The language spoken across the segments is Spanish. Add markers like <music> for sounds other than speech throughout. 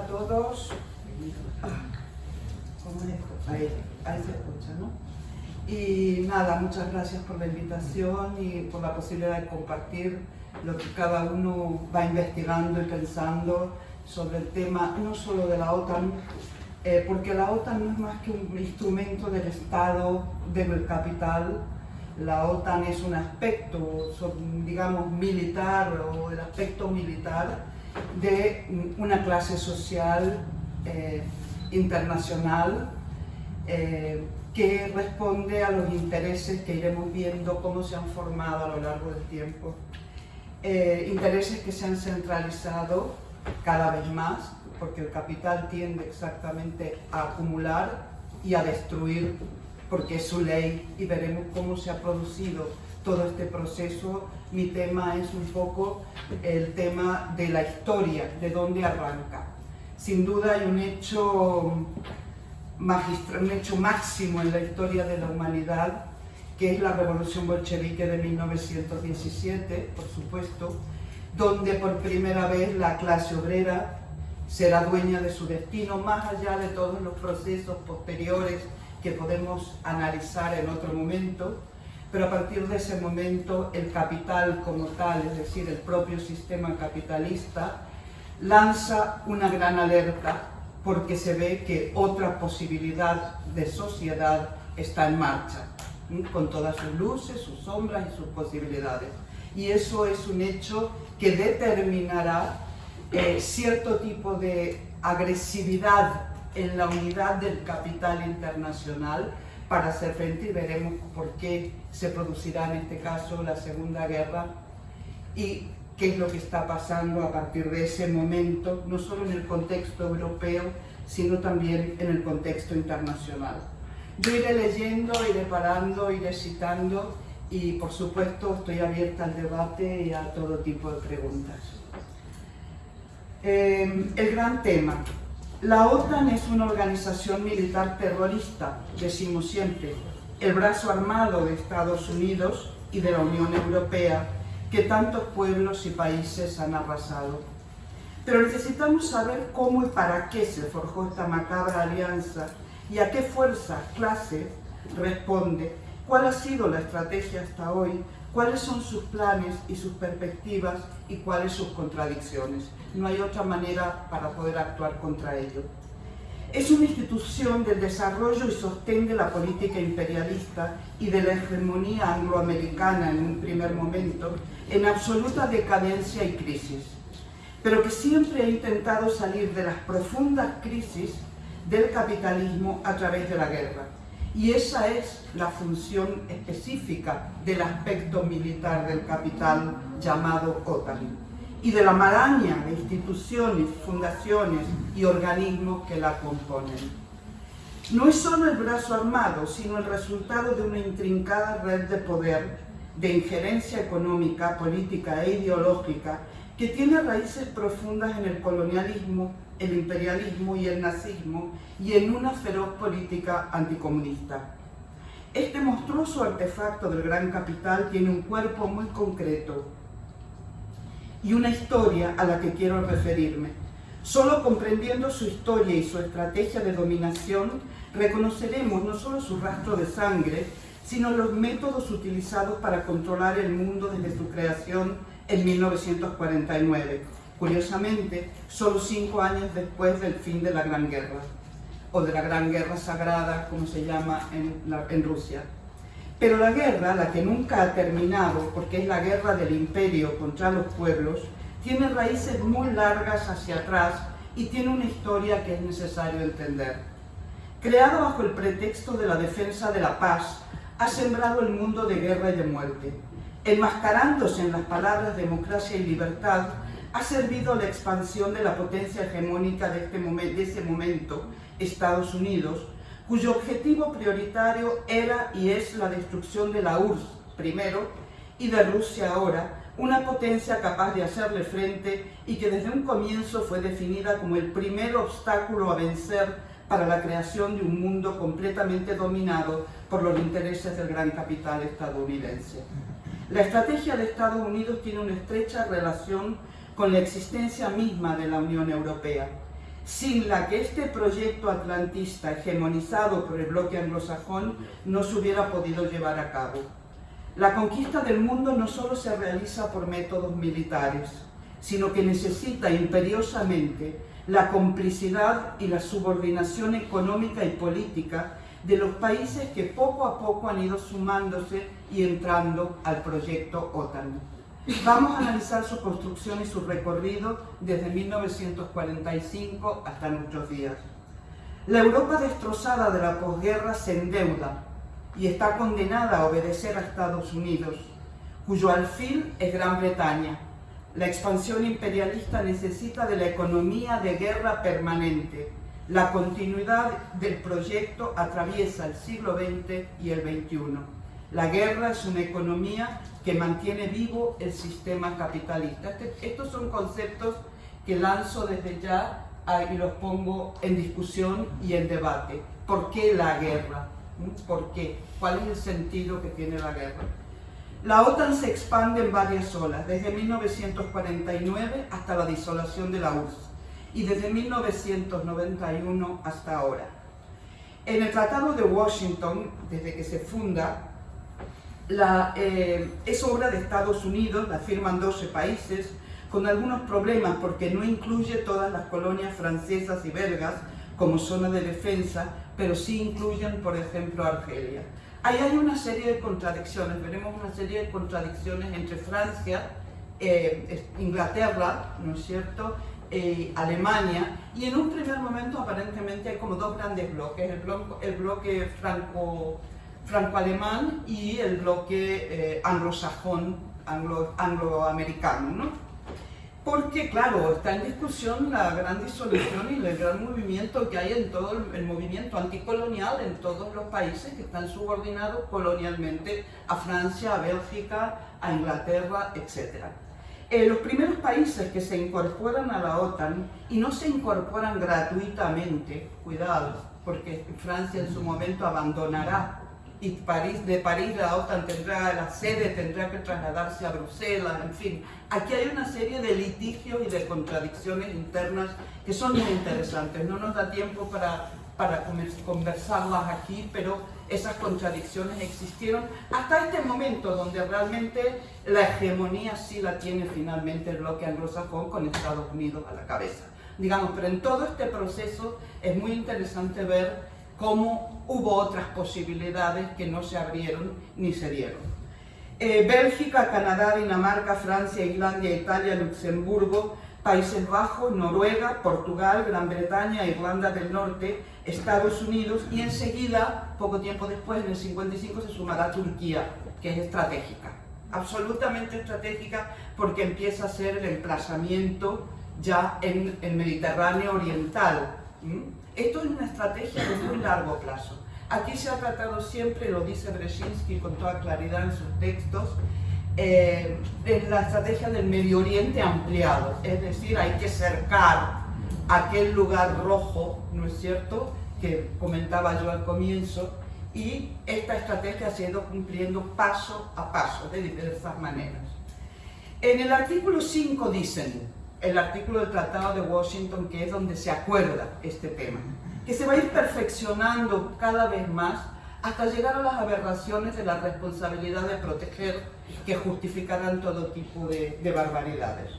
a todos. Ah, ¿Cómo? Ahí, ahí se escucha, ¿no? Y nada, muchas gracias por la invitación y por la posibilidad de compartir lo que cada uno va investigando y pensando sobre el tema, no solo de la OTAN, eh, porque la OTAN no es más que un instrumento del Estado, del capital. La OTAN es un aspecto, digamos, militar o el aspecto militar de una clase social eh, internacional eh, que responde a los intereses que iremos viendo cómo se han formado a lo largo del tiempo. Eh, intereses que se han centralizado cada vez más, porque el capital tiende exactamente a acumular y a destruir, porque es su ley, y veremos cómo se ha producido todo este proceso. Mi tema es un poco el tema de la historia, de dónde arranca. Sin duda hay un hecho un hecho máximo en la historia de la humanidad, que es la revolución bolchevique de 1917, por supuesto, donde por primera vez la clase obrera será dueña de su destino, más allá de todos los procesos posteriores que podemos analizar en otro momento, pero a partir de ese momento el capital como tal, es decir, el propio sistema capitalista, lanza una gran alerta porque se ve que otra posibilidad de sociedad está en marcha, con todas sus luces, sus sombras y sus posibilidades. Y eso es un hecho que determinará eh, cierto tipo de agresividad en la unidad del capital internacional para hacer frente y veremos por qué se producirá en este caso la Segunda Guerra y qué es lo que está pasando a partir de ese momento, no solo en el contexto europeo, sino también en el contexto internacional. Yo iré leyendo, iré parando, iré citando y por supuesto estoy abierta al debate y a todo tipo de preguntas. Eh, el gran tema. La OTAN es una organización militar terrorista, decimos siempre, el brazo armado de Estados Unidos y de la Unión Europea que tantos pueblos y países han arrasado. Pero necesitamos saber cómo y para qué se forjó esta macabra alianza y a qué fuerza, clase, responde, cuál ha sido la estrategia hasta hoy, cuáles son sus planes y sus perspectivas y cuáles sus contradicciones. No hay otra manera para poder actuar contra ello. Es una institución del desarrollo y sostén de la política imperialista y de la hegemonía angloamericana en un primer momento, en absoluta decadencia y crisis, pero que siempre ha intentado salir de las profundas crisis del capitalismo a través de la guerra. Y esa es la función específica del aspecto militar del capital llamado OTAN y de la maraña de instituciones, fundaciones y organismos que la componen. No es solo el brazo armado, sino el resultado de una intrincada red de poder, de injerencia económica, política e ideológica que tiene raíces profundas en el colonialismo, el imperialismo y el nazismo y en una feroz política anticomunista. Este monstruoso artefacto del gran capital tiene un cuerpo muy concreto, y una historia a la que quiero referirme. Solo comprendiendo su historia y su estrategia de dominación, reconoceremos no solo su rastro de sangre, sino los métodos utilizados para controlar el mundo desde su creación en 1949, curiosamente, solo cinco años después del fin de la Gran Guerra, o de la Gran Guerra Sagrada, como se llama en, Rusia. Pero la guerra, la que nunca ha terminado, porque es la guerra del imperio contra los pueblos, tiene raíces muy largas hacia atrás y tiene una historia que es necesario entender. Creado bajo el pretexto de la defensa de la paz, ha sembrado el mundo de guerra y de muerte. Enmascarándose en las palabras democracia y libertad, ha servido a la expansión de la potencia hegemónica de, este de ese momento, Estados Unidos, cuyo objetivo prioritario era y es la destrucción de la URSS primero y de Rusia ahora, una potencia capaz de hacerle frente y que desde un comienzo fue definida como el primer obstáculo a vencer para la creación de un mundo completamente dominado por los intereses del gran capital estadounidense. La estrategia de Estados Unidos tiene una estrecha relación con la existencia misma de la Unión Europea. Sin la que este proyecto atlantista hegemonizado por el bloque anglosajón no se hubiera podido llevar a cabo. La conquista del mundo no solo se realiza por métodos militares, sino que necesita imperiosamente la complicidad y la subordinación económica y política de los países que poco a poco han ido sumándose y entrando al proyecto OTAN. Vamos a analizar su construcción y su recorrido desde 1945 hasta nuestros días. La Europa destrozada de la posguerra se endeuda y está condenada a obedecer a Estados Unidos, cuyo alfil es Gran Bretaña. La expansión imperialista necesita de la economía de guerra permanente. La continuidad del proyecto atraviesa el siglo XX y el XXI. La guerra es una economía que mantiene vivo el sistema capitalista. Este, estos son conceptos que lanzo desde ya y los pongo en discusión y en debate. ¿Por qué la guerra? ¿Mm? ¿Por qué? ¿Cuál es el sentido que tiene la guerra? La OTAN se expande en varias olas, desde 1949 hasta la disolación de la URSS y desde 1991 hasta ahora. En el Tratado de Washington, desde que se funda, la, eh, es obra de Estados Unidos, la firman 12 países, con algunos problemas porque no incluye todas las colonias francesas y belgas como zona de defensa, pero sí incluyen, por ejemplo, Argelia. Ahí hay una serie de contradicciones, veremos una serie de contradicciones entre Francia, eh, Inglaterra, ¿no es cierto?, eh, Alemania, y en un primer momento aparentemente hay como dos grandes bloques, el bloque, el bloque franco franco-alemán y el bloque eh, anglosajón, anglo, angloamericano. ¿no? Porque, claro, está en discusión la gran disolución y el gran movimiento que hay en todo el, movimiento anticolonial en todos los países que están subordinados colonialmente a Francia, a Bélgica, a Inglaterra, etc. Eh, los primeros países que se incorporan a la OTAN y no se incorporan gratuitamente, cuidado, porque Francia en su momento abandonará y París, de París la OTAN tendrá la sede, tendrá que trasladarse a Bruselas, en fin. Aquí hay una serie de litigios y de contradicciones internas que son muy interesantes. No nos da tiempo para, para conversarlas aquí, pero esas contradicciones existieron hasta este momento donde realmente la hegemonía sí la tiene finalmente el bloque anglosajón con Estados Unidos a la cabeza. Digamos, pero en todo este proceso es muy interesante ver cómo hubo otras posibilidades que no se abrieron ni se dieron. Eh, Bélgica, Canadá, Dinamarca, Francia, Islandia, Italia, Luxemburgo, Países Bajos, Noruega, Portugal, Gran Bretaña, Irlanda del Norte, Estados Unidos y enseguida, poco tiempo después, en el 55, se sumará Turquía, que es estratégica, absolutamente estratégica porque empieza a ser el emplazamiento ya en el Mediterráneo Oriental. Esto es una estrategia de muy largo plazo. Aquí se ha tratado siempre, lo dice Brzezinski con toda claridad en sus textos, eh, la estrategia del Medio Oriente ampliado, es decir, hay que cercar aquel lugar rojo, ¿no es cierto?, que comentaba yo al comienzo, y esta estrategia se ha ido cumpliendo paso a paso, de diversas maneras. En el artículo 5 dicen, el artículo del Tratado de Washington, que es donde se acuerda este tema, que se va a ir perfeccionando cada vez más hasta llegar a las aberraciones de la responsabilidad de proteger que justificarán todo tipo de, de barbaridades.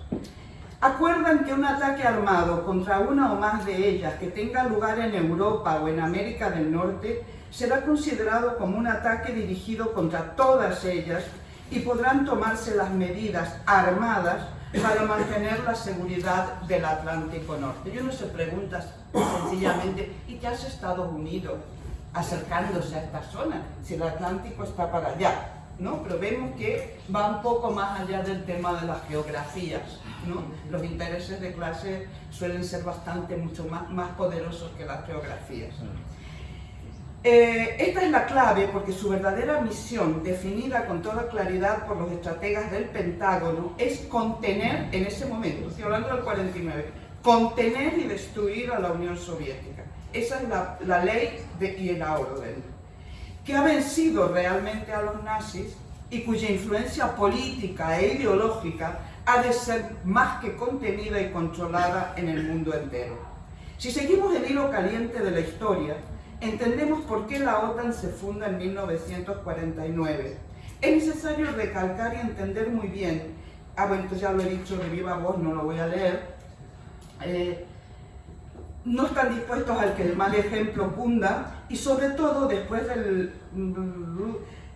Acuerdan que un ataque armado contra una o más de ellas que tenga lugar en Europa o en América del Norte será considerado como un ataque dirigido contra todas ellas y podrán tomarse las medidas armadas para mantener la seguridad del Atlántico Norte. Yo no se pregunta sencillamente, ¿y qué hace Estados Unidos acercándose a esta zona? Si el Atlántico está para allá, ¿no? Pero vemos que va un poco más allá del tema de las geografías, ¿no? Los intereses de clase suelen ser bastante, mucho más, más poderosos que las geografías. Eh, esta es la clave porque su verdadera misión, definida con toda claridad por los estrategas del Pentágono, es contener, en ese momento, estoy hablando del 49, contener y destruir a la Unión Soviética. Esa es la, ley de, y el orden, que ha vencido realmente a los nazis y cuya influencia política e ideológica ha de ser más que contenida y controlada en el mundo entero. Si seguimos el hilo caliente de la historia, entendemos por qué la OTAN se funda en 1949. Es necesario recalcar y entender muy bien, ah bueno, ya lo he dicho de viva voz, no lo voy a leer, eh, no están dispuestos al que el mal ejemplo cunda y sobre todo después del...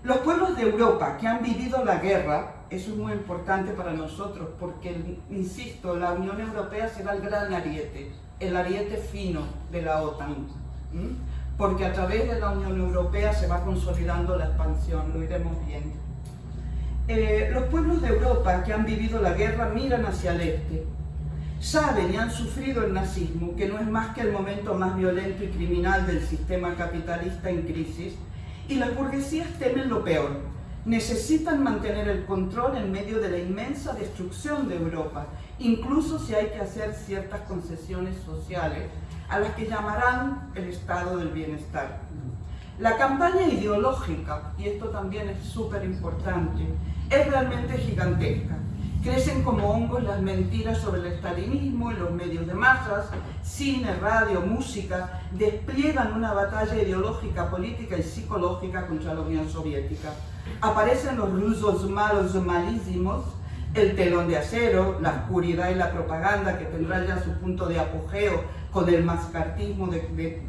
Los pueblos de Europa que han vivido la guerra, eso es muy importante para nosotros porque, insisto, la Unión Europea será el gran ariete, el ariete fino de la OTAN, porque a través de la Unión Europea se va consolidando la expansión, lo iremos viendo. Eh, los pueblos de Europa que han vivido la guerra miran hacia el este, saben y han sufrido el nazismo, que no es más que el momento más violento y criminal del sistema capitalista en crisis, y las burguesías temen lo peor. Necesitan mantener el control en medio de la inmensa destrucción de Europa, incluso si hay que hacer ciertas concesiones sociales, a las que llamarán el estado del bienestar. La campaña ideológica, y esto también es súper importante, es realmente gigantesca. Crecen como hongos las mentiras sobre el estalinismo en los medios de masas, cine, radio, música, despliegan una batalla ideológica, política y psicológica contra la Unión Soviética. Aparecen los rusos malos malísimos, el telón de acero, la oscuridad y la propaganda que tendrá ya su punto de apogeo con el mascartismo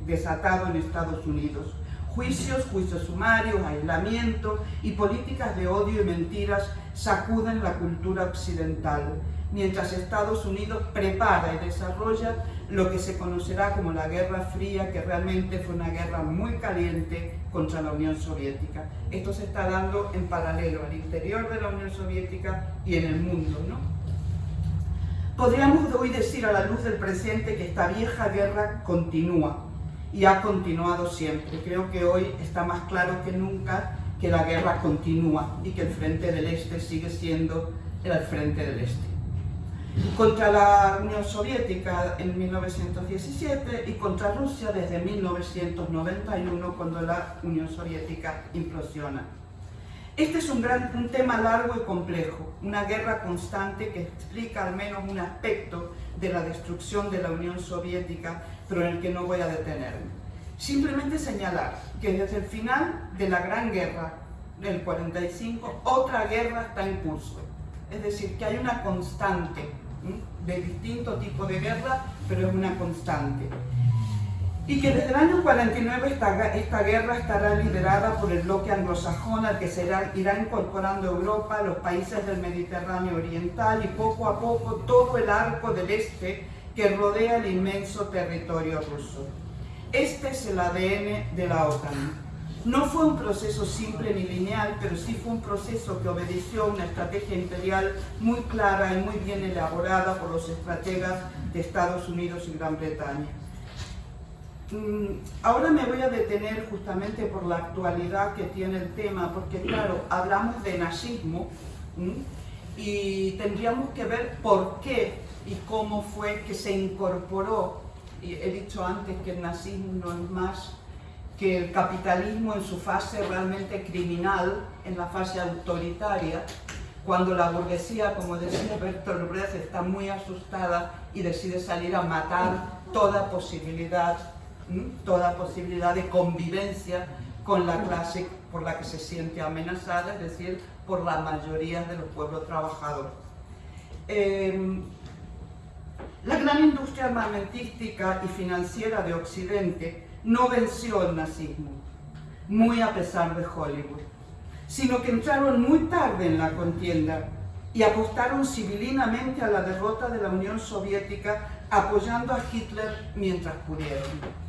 desatado en Estados Unidos Juicios, juicios sumarios, aislamiento y políticas de odio y mentiras sacuden la cultura occidental, mientras Estados Unidos prepara y desarrolla lo que se conocerá como la Guerra Fría, que realmente fue una guerra muy caliente contra la Unión Soviética. Esto se está dando en paralelo al interior de la Unión Soviética y en el mundo. ¿no? Podríamos hoy decir a la luz del presente que esta vieja guerra continúa, y ha continuado siempre. Creo que hoy está más claro que nunca que la guerra continúa y que el frente del este sigue siendo el frente del este. Contra la Unión Soviética en 1917 y contra Rusia desde 1991 cuando la Unión Soviética implosiona. Este es un, tema largo y complejo, una guerra constante que explica al menos un aspecto de la destrucción de la Unión Soviética, pero en el que no voy a detenerme. Simplemente señalar que desde el final de la Gran Guerra del 45, otra guerra está en curso. Es decir, que hay una constante de distinto tipo de guerra, pero es una constante y que desde el año 49 esta, guerra estará liderada por el bloque anglosajón al que se irá, incorporando Europa, los países del Mediterráneo Oriental y poco a poco todo el arco del este que rodea el inmenso territorio ruso. Este es el ADN de la OTAN. No fue un proceso simple ni lineal, pero sí fue un proceso que obedeció a una estrategia imperial muy clara y muy bien elaborada por los estrategas de Estados Unidos y Gran Bretaña. Mm, ahora me voy a detener justamente por la actualidad que tiene el tema, porque claro, hablamos de nazismo y tendríamos que ver por qué y cómo fue que se incorporó, he dicho antes que el nazismo no es más que el capitalismo en su fase realmente criminal, en la fase autoritaria, cuando la burguesía, como decía Bertolt Brecht, está muy asustada y decide salir a matar toda posibilidad toda posibilidad de convivencia con la clase por la que se siente amenazada, es decir, por la mayoría de los pueblos trabajadores. Em, la gran industria armamentística y financiera de Occidente no venció el nazismo, muy a pesar de Hollywood, sino que entraron muy tarde en la contienda y apostaron civilinamente a la derrota de la Unión Soviética apoyando a Hitler mientras pudieron.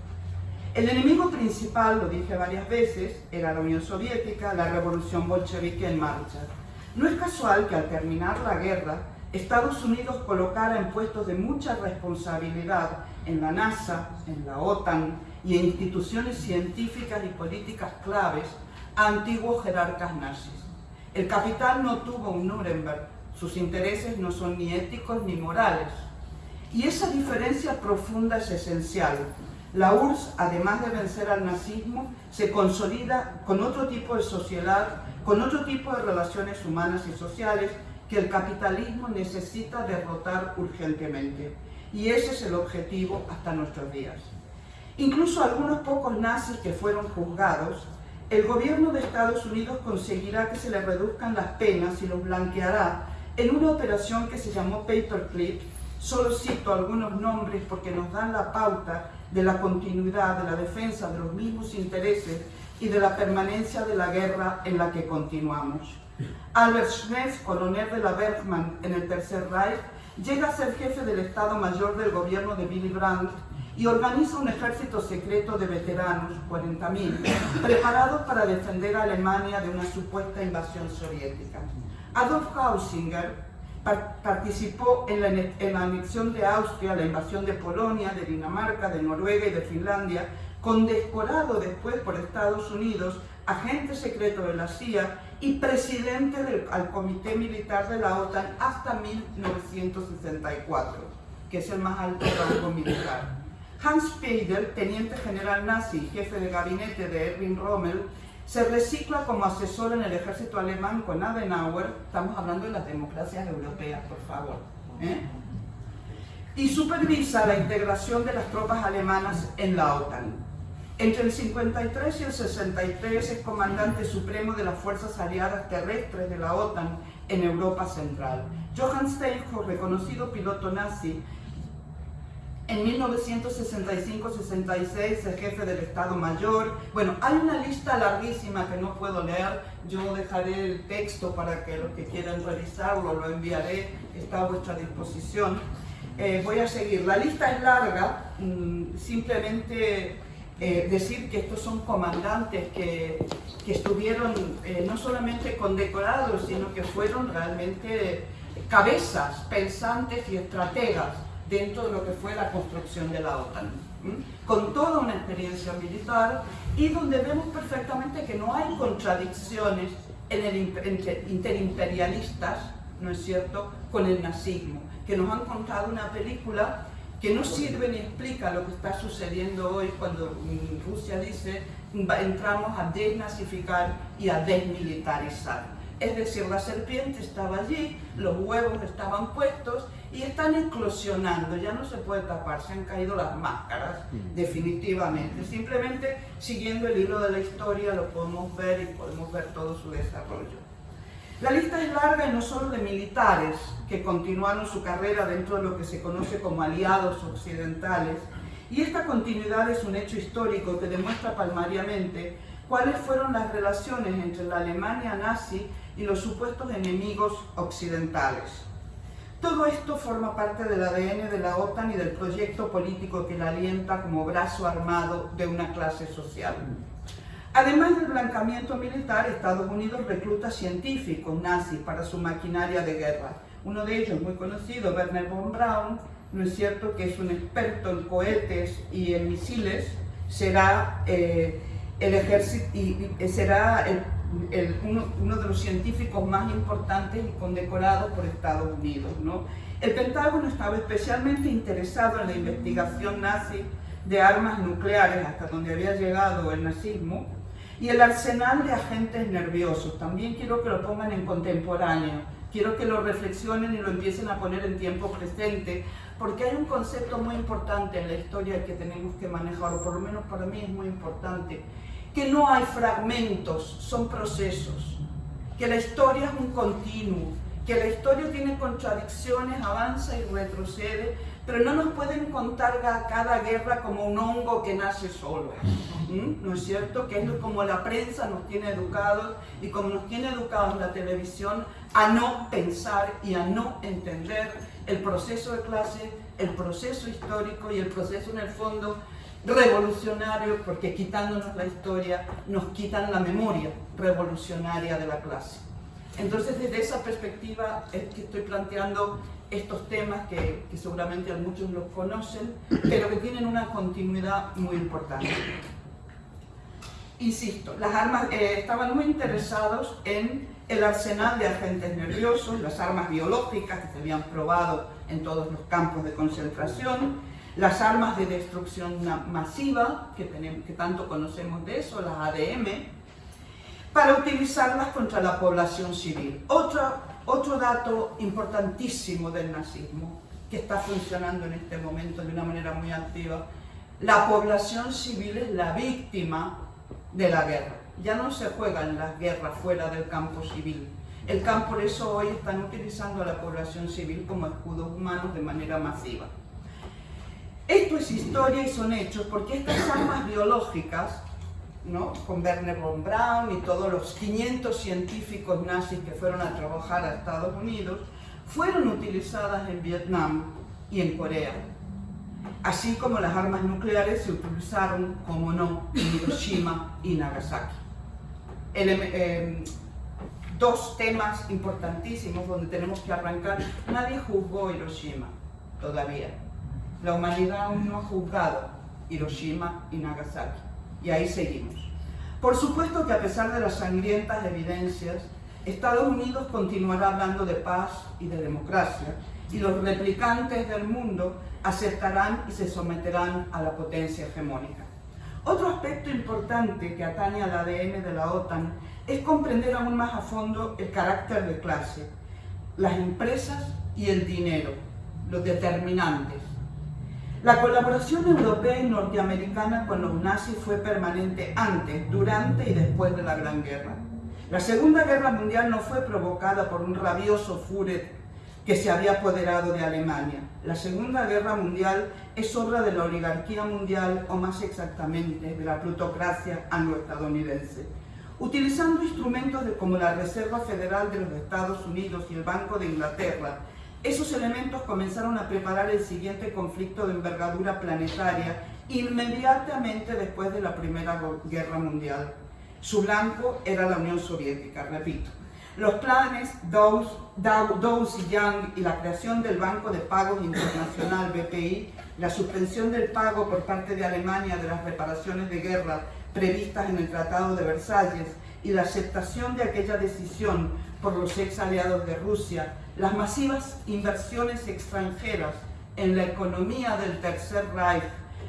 El enemigo principal, lo dije varias veces, era la Unión Soviética, la revolución bolchevique en marcha. No es casual que al terminar la guerra, Estados Unidos colocara en puestos de mucha responsabilidad en la NASA, en la OTAN y en instituciones científicas y políticas claves a antiguos jerarcas nazis. El capital no tuvo un Nuremberg, sus intereses no son ni éticos ni morales. Y esa diferencia profunda es esencial, la URSS, además de vencer al nazismo, se consolida con otro tipo de sociedad, con otro tipo de relaciones humanas y sociales que el capitalismo necesita derrotar urgentemente. y ese es el objetivo hasta nuestros días. Incluso algunos pocos nazis que fueron juzgados, el gobierno de Estados Unidos conseguirá que se les reduzcan las penas y los blanqueará en una operación que se llamó Paperclip, solo cito algunos nombres porque nos dan la pauta de la continuidad, de la defensa de los mismos intereses y de la permanencia de la guerra en la que continuamos. Albert Schmitz, coronel de la Bergmann en el Tercer Reich, llega a ser jefe del Estado Mayor del gobierno de Willy Brandt y organiza un ejército secreto de veteranos, 40.000, preparados para defender a Alemania de una supuesta invasión soviética. Adolf Hausinger participó en la, anexión de Austria, la invasión de Polonia, de Dinamarca, de Noruega y de Finlandia, condecorado después por Estados Unidos, agente secreto de la CIA y presidente del Comité Militar de la OTAN hasta 1964, que es el más alto rango militar. Hans Speidel, teniente general nazi y jefe de gabinete de Erwin Rommel, se recicla como asesor en el ejército alemán con Adenauer, estamos hablando de las democracias europeas, por favor, ¿eh? y supervisa la integración de las tropas alemanas en la OTAN. Entre el 53 y el 63 es comandante supremo de las Fuerzas Aliadas Terrestres de la OTAN en Europa Central. Johann Steinhoff, reconocido piloto nazi, en 1965-66 es jefe del Estado Mayor. Bueno, hay una lista larguísima que no puedo leer. Yo dejaré el texto para que los que quieran revisarlo lo enviaré. Está a vuestra disposición. Eh, voy a seguir. La lista es larga. Mm, simplemente eh, decir que estos son comandantes que, estuvieron eh, no solamente condecorados, sino que fueron realmente cabezas, pensantes y estrategas dentro de lo que fue la construcción de la OTAN, con toda una experiencia militar y donde vemos perfectamente que no hay contradicciones en el, entre interimperialistas, ¿no es cierto?, con el nazismo, que nos han contado una película que no sirve ni explica lo que está sucediendo hoy cuando Rusia dice entramos a desnazificar y a desmilitarizar. Es decir, la serpiente estaba allí, los huevos estaban puestos y están eclosionando, ya no se puede tapar, se han caído las máscaras, mm. definitivamente. Simplemente siguiendo el hilo de la historia lo podemos ver y podemos ver todo su desarrollo. La lista es larga y no solo de militares que continuaron su carrera dentro de lo que se conoce como aliados occidentales, y esta continuidad es un hecho histórico que demuestra palmariamente cuáles fueron las relaciones entre la Alemania nazi y los supuestos enemigos occidentales. Todo esto forma parte del ADN de la OTAN y del proyecto político que la alienta como brazo armado de una clase social. Además del blancamiento militar, Estados Unidos recluta científicos nazis para su maquinaria de guerra. Uno de ellos, muy conocido, Werner von Braun, no es cierto que es un experto en cohetes y en misiles, será eh, el ejército y, será uno, de los científicos más importantes y condecorados por Estados Unidos. ¿no? El Pentágono estaba especialmente interesado en la investigación nazi de armas nucleares, hasta donde había llegado el nazismo, y el arsenal de agentes nerviosos, también quiero que lo pongan en contemporáneo, quiero que lo reflexionen y lo empiecen a poner en tiempo presente, porque hay un concepto muy importante en la historia que tenemos que manejar, o por lo menos para mí es muy importante, que no hay fragmentos, son procesos, que la historia es un continuo, que la historia tiene contradicciones, avanza y retrocede, pero no nos pueden contar cada guerra como un hongo que nace solo, ¿no es cierto? Que es como la prensa nos tiene educados y como nos tiene educados la televisión a no pensar y a no entender el proceso de clase, el proceso histórico y el proceso en el fondo revolucionario, porque quitándonos la historia nos quitan la memoria revolucionaria de la clase. Entonces, desde esa perspectiva es que estoy planteando estos temas que, seguramente muchos los conocen, pero que tienen una continuidad muy importante. Insisto, las armas eh, estaban muy interesados en el arsenal de agentes nerviosos, las armas biológicas que se habían probado en todos los campos de concentración, las armas de destrucción masiva, que, tenemos, que tanto conocemos de eso, las ADM, para utilizarlas contra la población civil. Otro, otro dato importantísimo del nazismo, que está funcionando en este momento de una manera muy activa, la población civil es la víctima de la guerra. Ya no se juegan las guerras fuera del campo civil. El campo, por eso hoy están utilizando a la población civil como escudos humanos de manera masiva. Esto es historia y son hechos porque estas armas biológicas, ¿no? con Werner von Braun y todos los 500 científicos nazis que fueron a trabajar a Estados Unidos, fueron utilizadas en Vietnam y en Corea. Así como las armas nucleares se utilizaron, como no, en Hiroshima y Nagasaki. Eh, dos temas importantísimos donde tenemos que arrancar. Nadie juzgó Hiroshima todavía la humanidad aún no ha juzgado Hiroshima y Nagasaki. Y ahí seguimos. Por supuesto que a pesar de las sangrientas evidencias, Estados Unidos continuará hablando de paz y de democracia, y los replicantes del mundo aceptarán y se someterán a la potencia hegemónica. Otro aspecto importante que atañe al ADN de la OTAN es comprender aún más a fondo el carácter de clase, las empresas y el dinero, los determinantes, la colaboración europea y norteamericana con los nazis fue permanente antes, durante y después de la Gran Guerra. La Segunda Guerra Mundial no fue provocada por un rabioso Führer que se había apoderado de Alemania. La Segunda Guerra Mundial es obra de la oligarquía mundial, o más exactamente, de la plutocracia angloestadounidense. Utilizando instrumentos como la Reserva Federal de los Estados Unidos y el Banco de Inglaterra, esos elementos comenzaron a preparar el siguiente conflicto de envergadura planetaria inmediatamente después de la Primera Guerra Mundial. Su blanco era la Unión Soviética, repito. Los planes Dawes, y Young y la creación del Banco de Pagos Internacional, BPI, la suspensión del pago por parte de Alemania de las reparaciones de guerra previstas en el Tratado de Versalles y la aceptación de aquella decisión por los ex aliados de Rusia, las masivas inversiones extranjeras en la economía del Tercer Reich,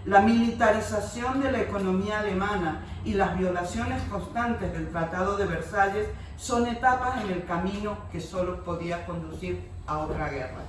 la militarización de la economía alemana y las violaciones constantes del Tratado de Versalles son etapas en el camino que solo podía conducir a otra guerra.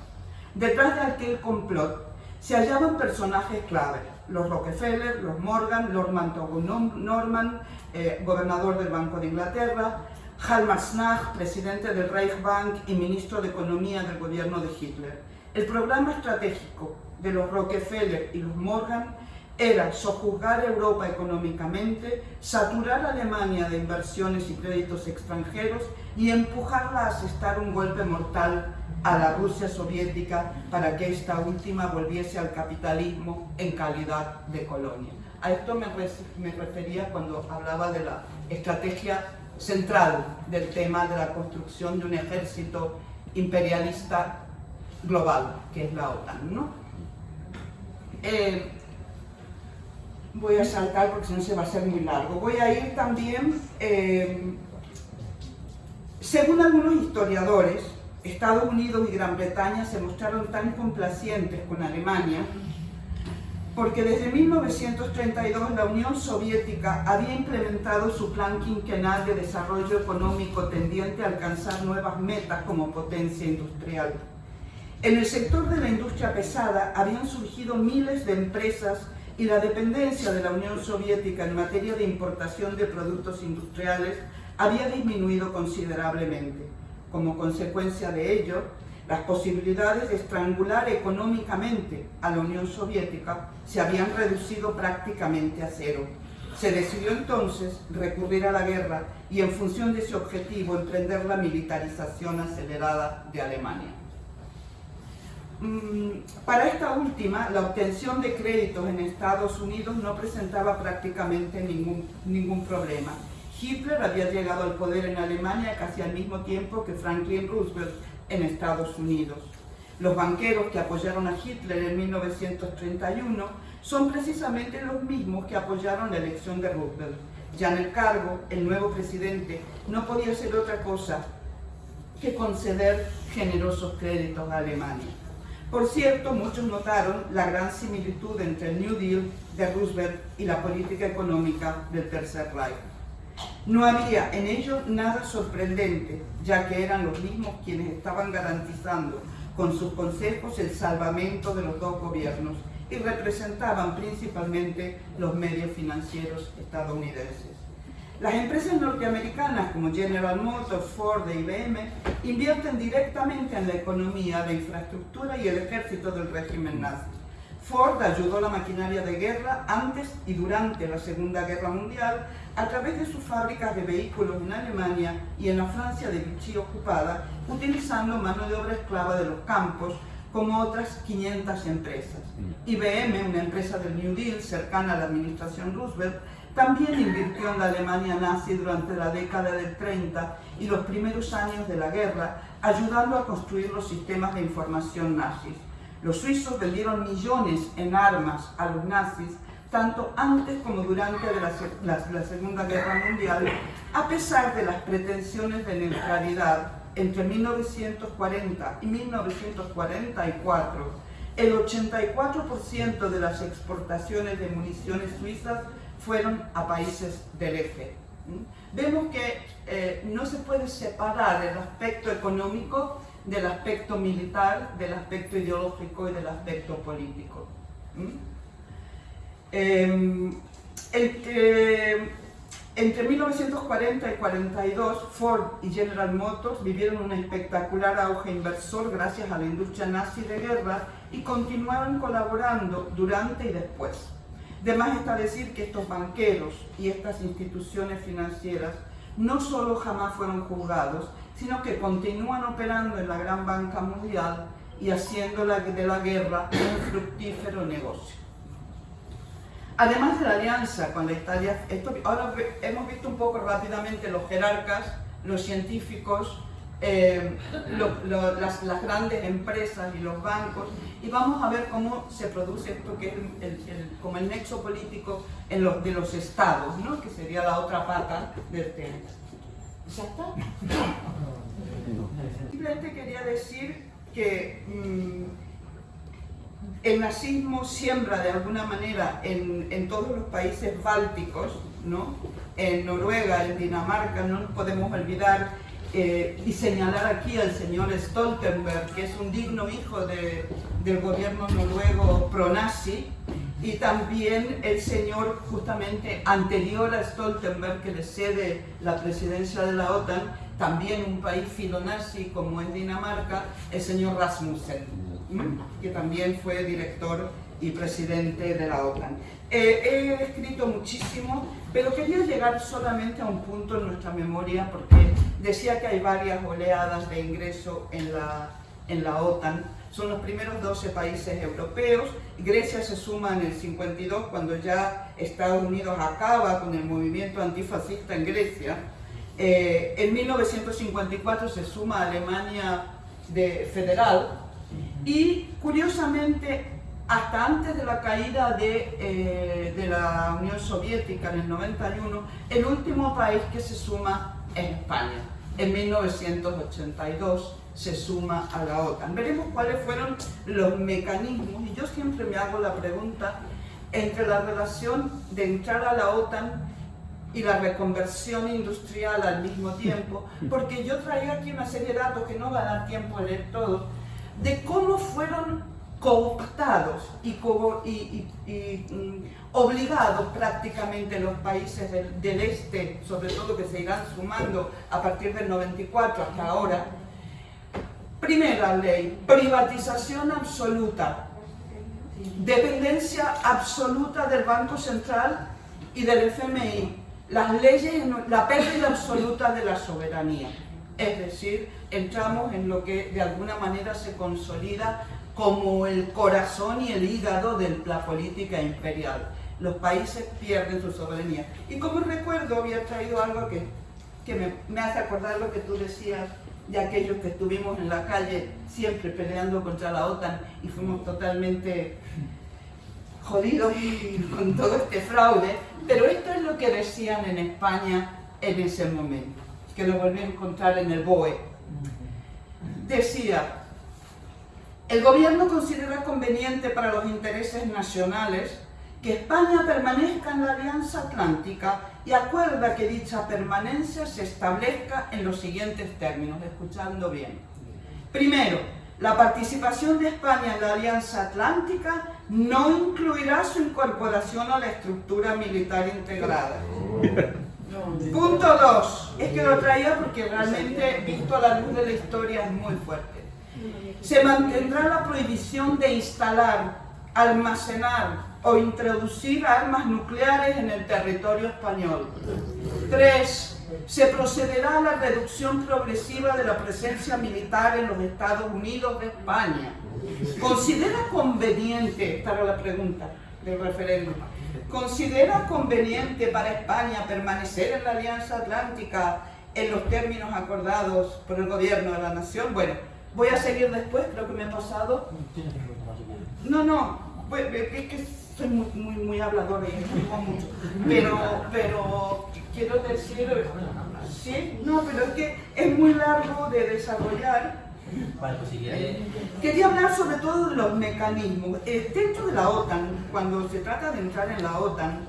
Detrás de aquel complot se hallaban personajes clave, los Rockefeller, los Morgan, Lord Norman, eh, gobernador del Banco de Inglaterra, Halmar Snach, presidente del Reichsbank y ministro de Economía del gobierno de Hitler. El programa estratégico de los Rockefeller y los Morgan era sojuzgar Europa económicamente, saturar Alemania de inversiones y créditos extranjeros y empujarla a asestar un golpe mortal a la Rusia soviética para que esta última volviese al capitalismo en calidad de colonia. A esto me, me refería cuando hablaba de la estrategia central del tema de la construcción de un ejército imperialista global, que es la OTAN. ¿no? Eh, voy a saltar porque si no se va a hacer muy largo. Voy a ir también, eh, según algunos historiadores, Estados Unidos y Gran Bretaña se mostraron tan complacientes con Alemania porque desde 1932 la Unión Soviética había implementado su plan quinquenal de desarrollo económico tendiente a alcanzar nuevas metas como potencia industrial. En el sector de la industria pesada habían surgido miles de empresas y la dependencia de la Unión Soviética en materia de importación de productos industriales había disminuido considerablemente. Como consecuencia de ello, las posibilidades de estrangular económicamente a la Unión Soviética se habían reducido prácticamente a cero. Se decidió entonces recurrir a la guerra y en función de ese objetivo emprender la militarización acelerada de Alemania. Mm, para esta última, la obtención de créditos en Estados Unidos no presentaba prácticamente ningún, ningún problema. Hitler había llegado al poder en Alemania casi al mismo tiempo que Franklin Roosevelt en Estados Unidos. Los banqueros que apoyaron a Hitler en 1931 son precisamente los mismos que apoyaron la elección de Roosevelt. Ya en el cargo, el nuevo presidente no podía hacer otra cosa que conceder generosos créditos a Alemania. Por cierto, muchos notaron la gran similitud entre el New Deal de Roosevelt y la política económica del Tercer Reich. No había en ello nada sorprendente, ya que eran los mismos quienes estaban garantizando con sus consejos el salvamento de los dos gobiernos y representaban principalmente los medios financieros estadounidenses. Las empresas norteamericanas como General Motors, Ford e IBM invierten directamente en la economía, la infraestructura y el ejército del régimen nazi. Ford ayudó a la maquinaria de guerra antes y durante la Segunda Guerra Mundial a través de sus fábricas de vehículos en Alemania y en la Francia de Vichy ocupada, utilizando mano de obra esclava de los campos, como otras 500 empresas. IBM, una empresa del New Deal cercana a la administración Roosevelt, también invirtió en la Alemania nazi durante la década del 30 y los primeros años de la guerra, ayudando a construir los sistemas de información nazis. Los suizos vendieron millones en armas a los nazis, tanto antes como durante la, Segunda Guerra Mundial, a pesar de las pretensiones de neutralidad entre 1940 y 1944, el 84% de las exportaciones de municiones suizas fueron a países del eje. Vemos que eh, no se puede separar el aspecto económico del aspecto militar, del aspecto ideológico y del aspecto político. Em, entre, entre 1940 y 42, Ford y General Motors vivieron un espectacular auge inversor gracias a la industria nazi de guerra y continuaron colaborando durante y después. De más está decir que estos banqueros y estas instituciones financieras no solo jamás fueron juzgados, sino que continúan operando en la gran banca mundial y haciendo de la guerra un fructífero negocio. Además de la alianza con la Italia, esto, ahora hemos visto un poco rápidamente los jerarcas, los científicos, eh, las, grandes empresas y los bancos y vamos a ver cómo se produce esto que es el, como el nexo político en los, de los estados, ¿no? que sería la otra pata del tema. ¿Ya está? Simplemente quería decir que mm, el nazismo siembra de alguna manera en, en, todos los países bálticos, ¿no? en Noruega, en Dinamarca, no podemos olvidar eh, y señalar aquí al señor Stoltenberg, que es un digno hijo de, del gobierno noruego pro-nazi, y también el señor justamente anterior a Stoltenberg, que le cede la presidencia de la OTAN, también un país filonazi como es Dinamarca, el señor Rasmussen, que también fue director y presidente de la OTAN. Eh, he escrito muchísimo, pero quería llegar solamente a un punto en nuestra memoria, porque decía que hay varias oleadas de ingreso en la, en la OTAN, son los primeros 12 países europeos, Grecia se suma en el 52 cuando ya Estados Unidos acaba con el movimiento antifascista en Grecia, eh, en 1954 se suma Alemania de, federal y curiosamente hasta antes de la caída de, eh, de, la Unión Soviética en el 91, el último país que se suma es España. En 1982 se suma a la OTAN. Veremos cuáles fueron los mecanismos, y yo siempre me hago la pregunta, entre la relación de entrar a la OTAN y la reconversión industrial al mismo tiempo, <laughs> porque yo traía aquí una serie de datos que no va a dar tiempo a leer todos, de cómo fueron cooptados y, mm, obligados prácticamente los países del, este, sobre todo que se irán sumando a partir del 94 hasta ahora. Primera ley, privatización absoluta, dependencia absoluta del Banco Central y del FMI, las leyes, la pérdida absoluta de la soberanía. Es decir, entramos en lo que de alguna manera se consolida como el corazón y el hígado de la política imperial. Los países pierden su soberanía. Y como recuerdo, había traído algo que, me, me, hace acordar lo que tú decías de aquellos que estuvimos en la calle siempre peleando contra la OTAN y fuimos totalmente jodidos <laughs> con todo este fraude. Pero esto es lo que decían en España en ese momento, que lo volví a encontrar en el BOE. Decía, el gobierno considera conveniente para los intereses nacionales que España permanezca en la Alianza Atlántica y acuerda que dicha permanencia se establezca en los siguientes términos, escuchando bien. Primero, La participación de España en la Alianza Atlántica no incluirá su incorporación a la estructura militar integrada. Punto 2. Es que lo traía porque realmente, visto a la luz de la historia, es muy fuerte. Se mantendrá la prohibición de instalar, almacenar o introducir armas nucleares en el territorio español. 3 se procederá a la reducción progresiva de la presencia militar en los Estados Unidos de España. ¿Considera conveniente, para la pregunta del referéndum, ¿considera conveniente para España permanecer en la Alianza Atlántica en los términos acordados por el gobierno de la nación? Bueno, voy a seguir después, creo que me ha pasado. No, no, es que soy muy, muy, muy habladora y digo mucho, pero quiero decir, sí, no, pero es que es muy largo de desarrollar. Pues Quería hablar sobre todo de los mecanismos. Eh, dentro de la OTAN, cuando se trata de entrar en la OTAN,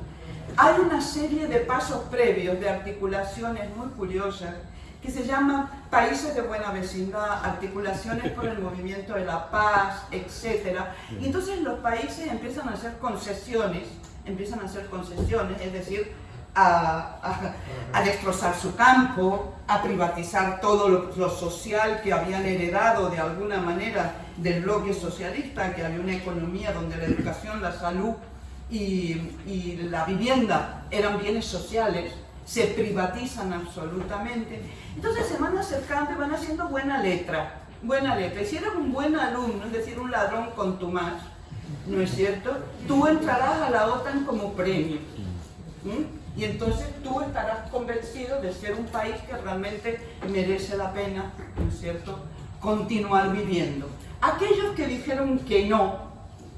hay una serie de pasos previos, de articulaciones muy curiosas, que se llaman países de buena vecindad, articulaciones por el <laughs> movimiento de la paz, etc. Y entonces los países empiezan a hacer concesiones, empiezan a hacer concesiones, es decir, a, destrozar su campo, a privatizar todo lo, social que habían heredado de alguna manera del bloque socialista, que había una economía donde la educación, la salud y, la vivienda eran bienes sociales, se privatizan absolutamente. Entonces se van acercando y van haciendo buena letra, buena letra. Y si eres un buen alumno, es decir, un ladrón con tu más, ¿no es cierto? Tú entrarás a la OTAN como premio. Y entonces tú estarás convencido de ser un país que realmente merece la pena, ¿no es cierto?, continuar viviendo. Aquellos que dijeron que no,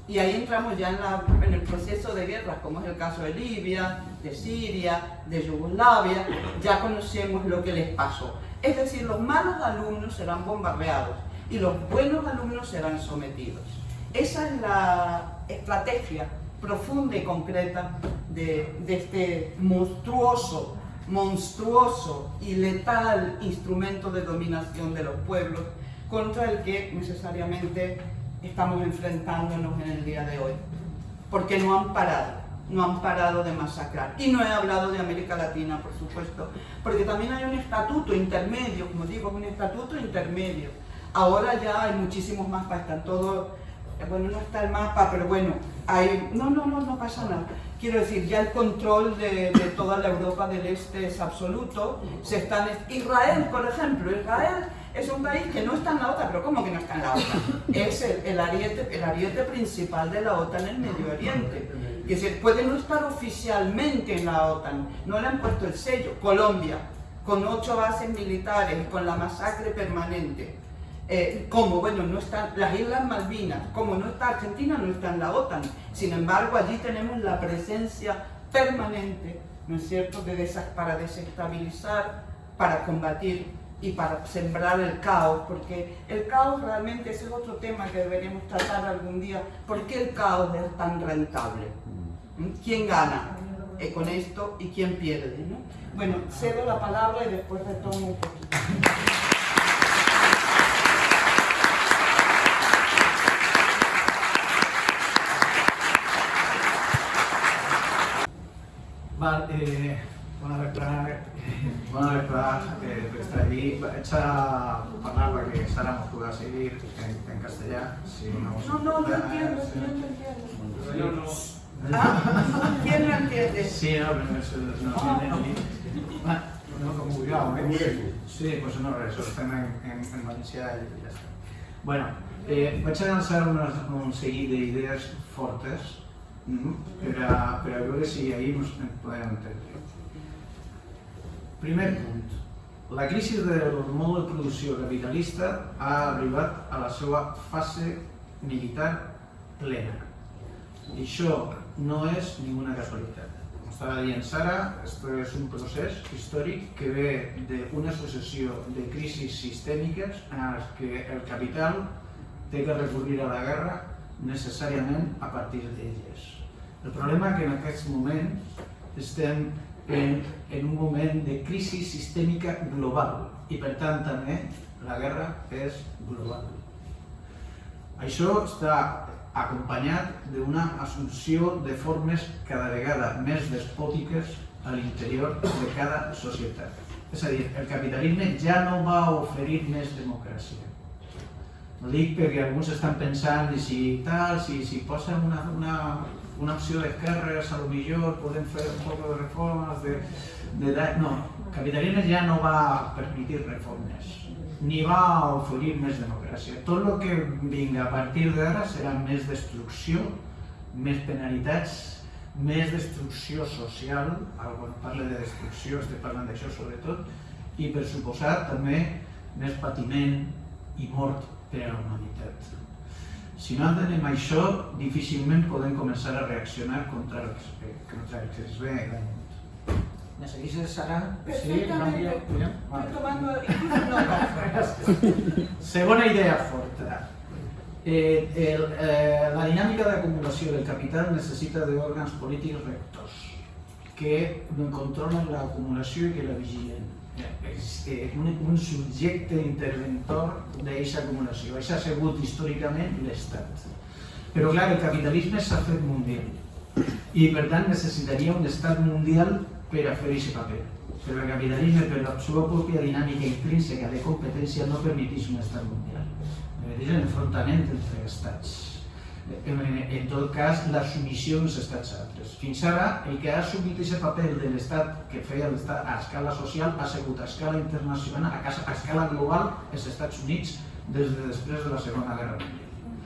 y ahí entramos ya en, el proceso de guerra, como es el caso de Libia, de Siria, de Yugoslavia, ya conocemos lo que les pasó. Es decir, los malos alumnos serán bombardeados y los buenos alumnos serán sometidos. Esa es la estrategia profunda y concreta de, de este monstruoso, monstruoso y letal instrumento de dominación de los pueblos contra el que necesariamente estamos enfrentándonos en el día de hoy. Porque no han parado, no han parado de masacrar. Y no he hablado de América Latina, por supuesto, porque también hay un estatuto intermedio, como digo, un estatuto intermedio. Ahora ya hay muchísimos más están todos, bueno, no está el mapa, pero bueno, hay, no, no, no, no pasa nada. Quiero decir, ya el control de, toda la Europa del Este es absoluto. Se están, Israel, por ejemplo, Israel es un país que no está en la OTAN, pero ¿cómo que no está en la OTAN? Es el, ariete, el ariete principal de la OTAN en el Medio Oriente. Que se puede no estar oficialmente en la OTAN, no le han puesto el sello. Colombia, con ocho bases militares, con la masacre permanente. Eh, como, bueno, no están las Islas Malvinas, como no está Argentina, no está en la OTAN. Sin embargo, allí tenemos la presencia permanente, ¿no es cierto?, de para desestabilizar, para combatir y para sembrar el caos, porque el caos realmente ese es otro tema que deberíamos tratar algún día. ¿Por qué el caos es tan rentable? ¿Mm? ¿Quién gana eh, con esto y quién pierde? Bueno, cedo la palabra y después retomo un poquito. Eh, bona vesprada eh, per estar allí. Vaig a parlar perquè Sara m'ho podrà seguir en, en castellà. Si no, no, no, no entiendo, no, no. Ah, ¿quién no entiende? Sí, no, pero no, no entiende. Ah, no, com vulgueu, eh? Sí, pues no ho fem en, en, en valencià i ja està. Bueno, eh, vaig a llançar unes, un seguit d'idees fortes per, a, per a veure si ahir ens podem entendre. Primer punt. La crisi del mode de producció capitalista ha arribat a la seva fase militar plena. I això no és ninguna casualitat. Com estava dient Sara, esto és un procés històric que ve d'una successió de crisis sistèmiques en les que el capital té que recurrir a la guerra necessàriament a partir d'elles. El problema és que en aquest moment estem en, en un moment de crisi sistèmica global i per tant també la guerra és global. Això està acompanyat d'una assumpció de formes cada vegada més despòtiques a l'interior de cada societat. És a dir, el capitalisme ja no va oferir més democràcia. No dic perquè alguns estan pensant si tal, si, si posen una, una, una opció d'esquerres, a lo millor podem fer un poc de reformes, de, de, de... No, capitalisme ja no va permetir reformes ni va oferir més democràcia. Tot el que vinga a partir d'ara serà més destrucció, més penalitats, més destrucció social, quan parla de destrucció estic parlant d'això sobretot, i per suposat també més patiment i mort per a la humanitat. Si no entenem això, difícilment podem començar a reaccionar contra els, contra els que es ve ¿Me seguís, Sara? Sí, cambio. Estoy tomando incluso notas. <laughs> Segona idea forta. Eh, el, eh, la dinàmica d'acumulació del capital necessita d'òrgans polítics rectors que controlen l'acumulació i que la vigilen. És eh, un, un subjecte interventor d'aquesta acumulació. Això ha sigut històricament l'Estat. Però clar, el capitalisme s'ha fet mundial i per tant necessitaria un estat mundial per a fer aquest paper. Però el capitalisme, per la seva pròpia dinàmica intrínseca de competència, no permeteix un estat mundial. Permeteix l'enfrontament entre estats. En, tot cas, la submissió dels estats altres. Fins ara, el que ha assumit aquest paper de l'estat que feia l'estat a escala social ha sigut a escala internacional, a, casa, a escala global, els Estats Units, des de després de la Segona Guerra Mundial.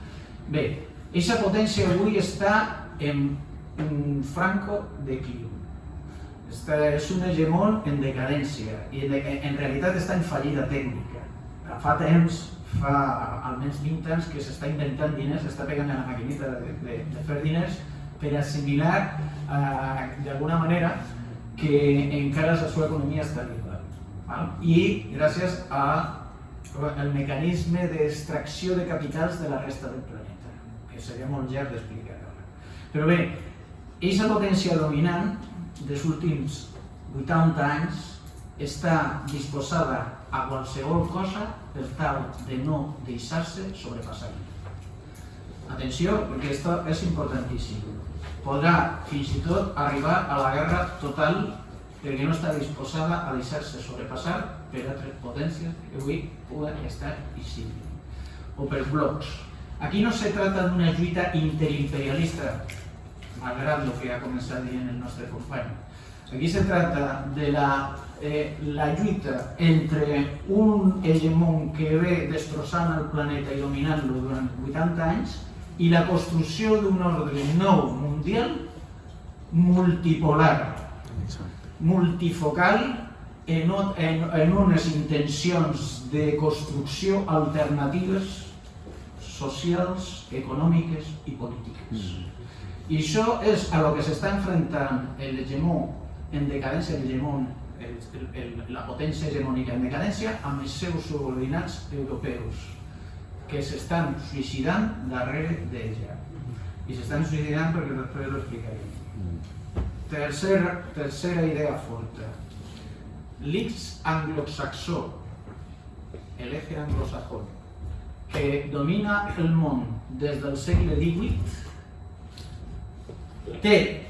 Bé, aquesta potència avui està en un franco declivi és un hegemon en decadència i en, en realitat està en fallida tècnica. Fa temps, fa almenys 20 anys que s'està inventant diners, s'està pegant a la maquinita de, de, de fer diners per assimilar eh, d'alguna manera que encara la seva economia està viva. I gràcies a el mecanisme d'extracció de capitals de la resta del planeta, que seria molt llarg d'explicar ara. Però bé, aquesta potència dominant dels últims 80 anys està disposada a qualsevol cosa per tal de no deixar-se sobrepassar. Atenció, perquè això és importantíssim. Podrà fins i tot arribar a la guerra total perquè no està disposada a deixar-se sobrepassar per altres potències que avui poden estar visibles. O per blocs. Aquí no se trata d'una lluita interimperialista malgrat el que ha començat dient el nostre company. Aquí se trata de la, eh, la lluita entre un hegemon que ve destrossant el planeta i dominant-lo durant 80 anys i la construcció d'un ordre nou mundial multipolar, multifocal, en, en, en unes intencions de construcció alternatives socials, econòmiques i polítiques. Mm. I això és a lo que s'està enfrontant l'hegemó en decadència, l'hegemó, la potència hegemònica en decadència, amb els seus subordinats europeus, que s'estan suïcidant darrere d'ella. I s'estan suïcidant perquè després ho explicaré. Tercera, tercera idea forta. L'X anglosaxó, el eje anglosajón, que domina el món des del segle XVIII té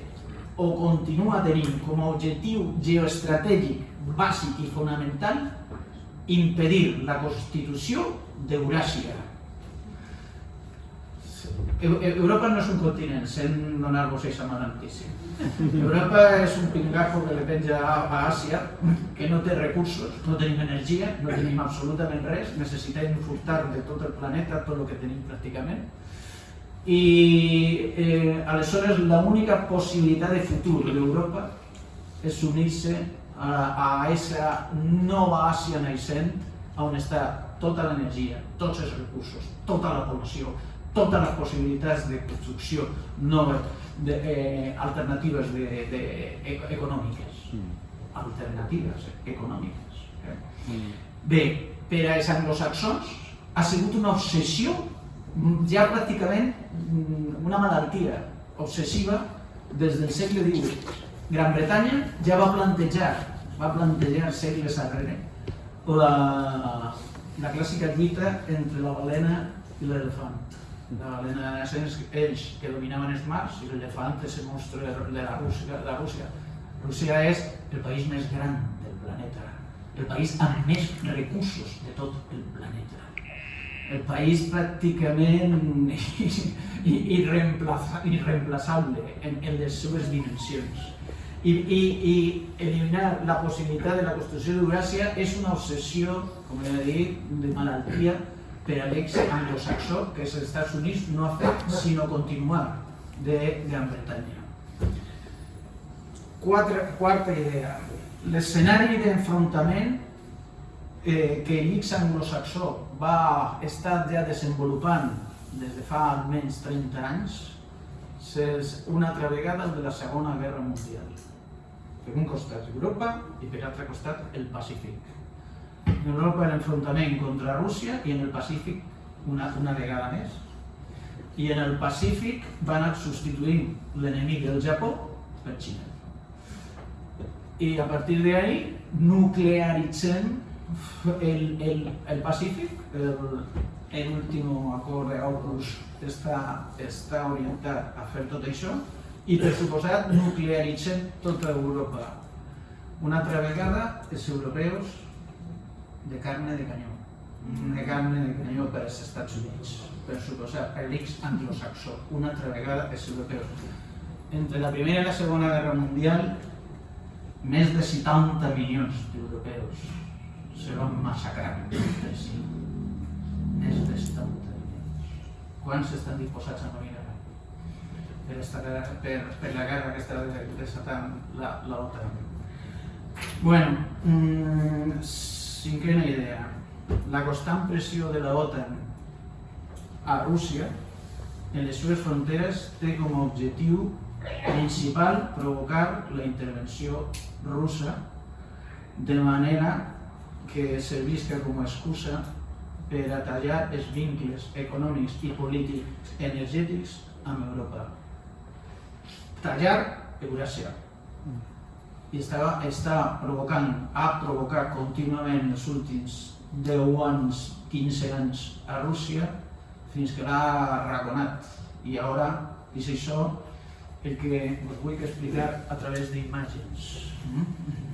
o continua tenint com a objectiu geoestratègic bàsic i fonamental impedir la constitució d'Euràsia. Europa no és un continent, sent donar-vos aquesta mala notícia. Europa és un pingajo que le penja a Àsia, que no té recursos, no tenim energia, no tenim absolutament res, necessitem furtar de tot el planeta tot el que tenim pràcticament, i eh, aleshores l'única possibilitat de futur d'Europa és unir-se a, a aquesta nova Àsia naixent on està tota l'energia, tots els recursos, tota la població, totes les possibilitats de construcció noves, de, eh, alternatives de, de, e, econòmiques. Mm. Alternatives econòmiques. Eh? Mm. Bé, per als anglosaxons ha sigut una obsessió ja pràcticament mm, una malaltia obsessiva des del segle XVIII. Gran Bretanya ja va plantejar, va plantejar segles darrere, la, la clàssica lluita entre la balena i l'elefant. La balena nacions, ells que dominaven els mars, i l'elefant és el monstre de la Rússia, la Rússia. Rússia és el país més gran del planeta, el país amb més recursos de tot el planeta. El país pràcticament <laughs> irreemplaçable en, en les seves dimensions. I, i, i eliminar la possibilitat de la construcció d'Euràsia és una obsessió, com he dit, de malaltia per a l'ex anglosaxó que els Estats Units no ha fet sinó continuar de Gran Bretanya. Quatre, quarta idea. L'escenari d'enfrontament eh, que l'X anglosaxó va estar ja desenvolupant des de fa almenys 30 anys una altra vegada el de la Segona Guerra Mundial. Per un costat Europa i per l'altre costat el Pacífic. En Europa l'enfrontament contra Rússia i en el Pacífic una, una vegada més. I en el Pacífic van anar substituint l'enemic del Japó per Xina. I a partir d'ahí nuclearitzem el, el, el Pacífic, el, el último acord d'August està, està orientat a fer tot això i per suposat nuclearitzem tota Europa. Una altra vegada els europeus de carne de canyó, de carne de canyó per als Estats Units, per suposar l'X anglosaxó, una altra vegada els europeus. Entre la Primera i la Segona Guerra Mundial, més de 70 milions d'europeus se van massacrar. Sí més de 70 milions. Quants estan disposats a morir ara? Per, esta, per, per la guerra que està desatant la, la OTAN. Bueno, mmm, cinquena idea. La constant pressió de la OTAN a Rússia en les seves fronteres té com a objectiu principal provocar la intervenció russa de manera que servisca com a excusa per a tallar els vincles econòmics i polítics energètics amb Europa. Tallar Euràsia. I està, està provocant, ha provocat contínuament els últims 10 anys, 15 anys a Rússia fins que l'ha arraconat. I ara és això el que us vull explicar a través d'imatges. Mm?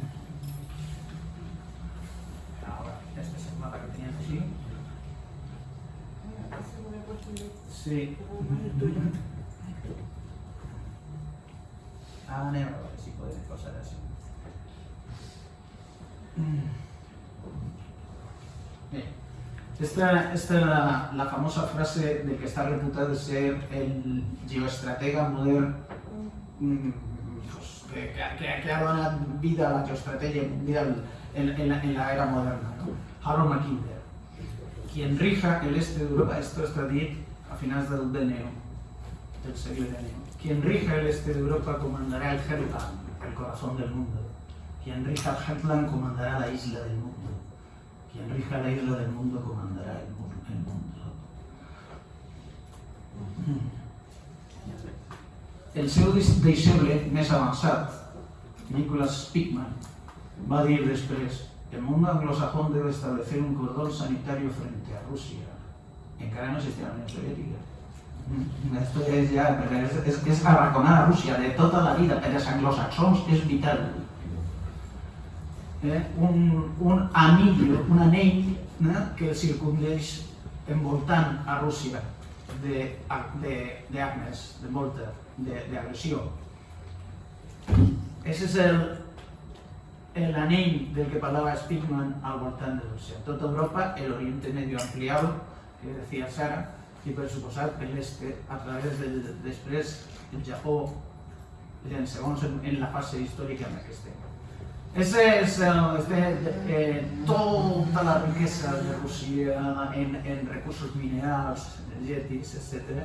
Sí. Ah, anem a veure si podem posar així. Bé, esta, esta és la, la famosa frase de que està reputat de ser el geoestratega modern mm, pues, que, que, que ha donat vida a la geoestratègia mundial en, en, la, en la era moderna, ¿no? Harold Mackinder. Quien rija el este de Europa, esto está dit a finales del DNO, del siglo XIX. Quien rija el este de Europa comandará el Heartland, el corazón del mundo. Quien rija el Heartland comandará la isla del mundo. Quien rija la isla del mundo comandará el, mundo. El seu deixeble més avançat, Nicholas Spickman, va dir després el mundo anglosajón debe establecer un cordón sanitario frente a Rusia encara no existia la Unió Soviètica. Mm, esto és ja, és, és, és arraconar a Rússia de tota la vida per als anglosaxons és vital. Eh? Un, anillo, un anell eh? que circundeix envoltant a Rússia d'armes, de, de, molta, d'agressió. Ese és el, l'anell del que parlava Spickman al voltant de Rússia. Tota Europa, l'Oriente Medio ampliado, que decía Sara, i per suposat per l'este a través del després el Japó, en en, la fase històrica en què estem. Ese és el, este, eh, tota la riquesa de Rússia en, en recursos minerals, energètics, etc.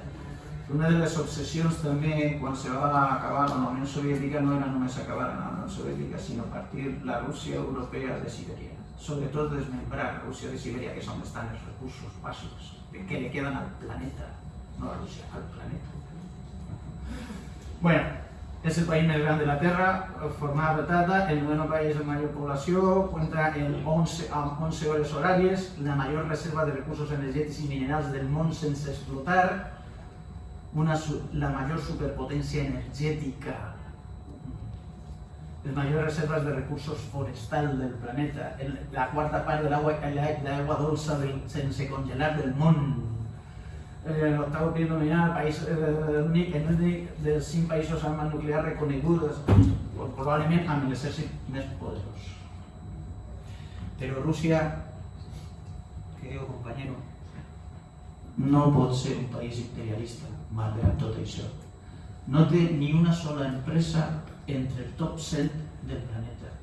Una de les obsessions també, quan se va acabar la Unió Soviètica, no era només acabar la Unió Soviètica, sinó partir la Rússia europea de Sibèria sobretot desmembrar Rússia de Sibèria, que és on estan els recursos bàsics que li queden al planeta, no a Rússia, al planeta. Bueno, es el país més gran de la Terra, formada retada, el noveno país de mayor població, cuenta en 11, amb 11 hores horàries, la major reserva de recursos energètics i minerals del món sense explotar, una, la mayor superpotencia energética, las mayores reservas de recursos forestal del planeta, la cuarta parte del agua, la, agua dulce del, sense congelar del mundo, eh, l'octavo país nominal, país, eh, únic dels cinc països amb armes nuclears reconegudes, probablement amb l'exèrcit més poderós. Però Rússia, que diu companyero, no pot ser un país imperialista, malgrat tot això. No té ni una sola empresa entre el top 100 del planeta.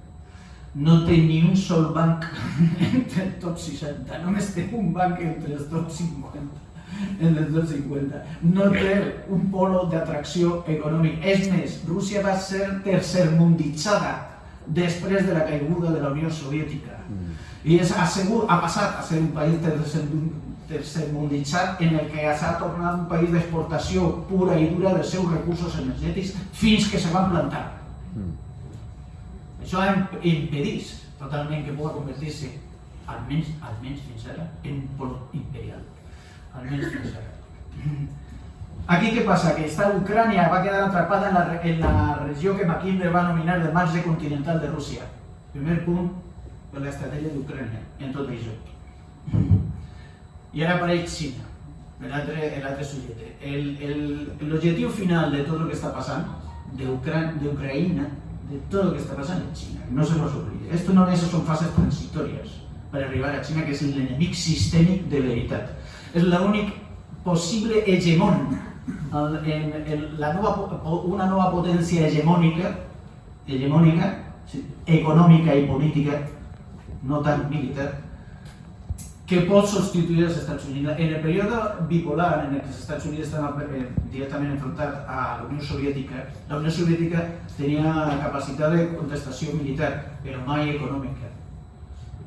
No té ni un sol banc <laughs> entre el top 60, només té un banc entre els top 50 en el 250. No té un polo d'atracció econòmic. És més, Rússia va ser tercermunditzada després de la caiguda de la Unió Soviètica. Mm. I és, ha, segur, ha passat a ser un país tercer, tercermunditzat en el que s'ha tornat un país d'exportació pura i dura dels seus recursos energètics fins que se van plantar. Mm. Això ha impedit totalment que pugui convertir-se, almenys, almenys fins ara, en polo imperial almenys fins ara. <laughs> Aquí què passa? Que esta Ucrània va quedar atrapada en la, en la regió que Mackinder va nominar de marge continental de Rússia. Primer punt per l'estratègia d'Ucrània en tot això. <laughs> I ara apareix Xina, l'altre subjecte. L'objectiu final de tot el que està passant, d'Ucraïna, de tot el que està passant en Xina, no se nos olvide. Esto no es, son fases transitorias per arribar a Xina, que és l'enemic sistèmic de veritat és l'únic possible hegemón, el, en, la nova, una nova potència hegemònica, hegemònica, econòmica i política, no tan militar, que pot substituir els Estats Units. En el període bipolar en que els Estats Units estaven eh, directament a la Unió Soviètica, la Unió Soviètica tenia capacitat de contestació militar, però mai econòmica.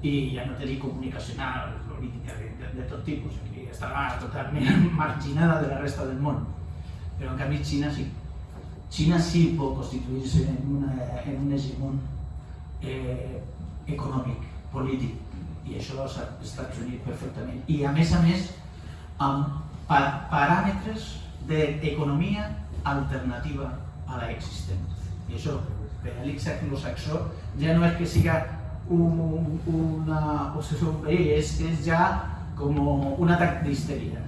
I ja no tenia comunicacional, política, de, de, de tot tipus totalment <laughs> marginada de la resta del món. Però en canvi Xina sí. Xina sí pot constituir-se en, una, en un hegemon eh, econòmic, polític, i això els Estats Units perfectament. I a més a més, amb pa paràmetres d'economia alternativa a la existent. I això, per a l'Ixac saxó ja no és que siga un, una, o sigui, un perill, és, és ja un atac d'histèria.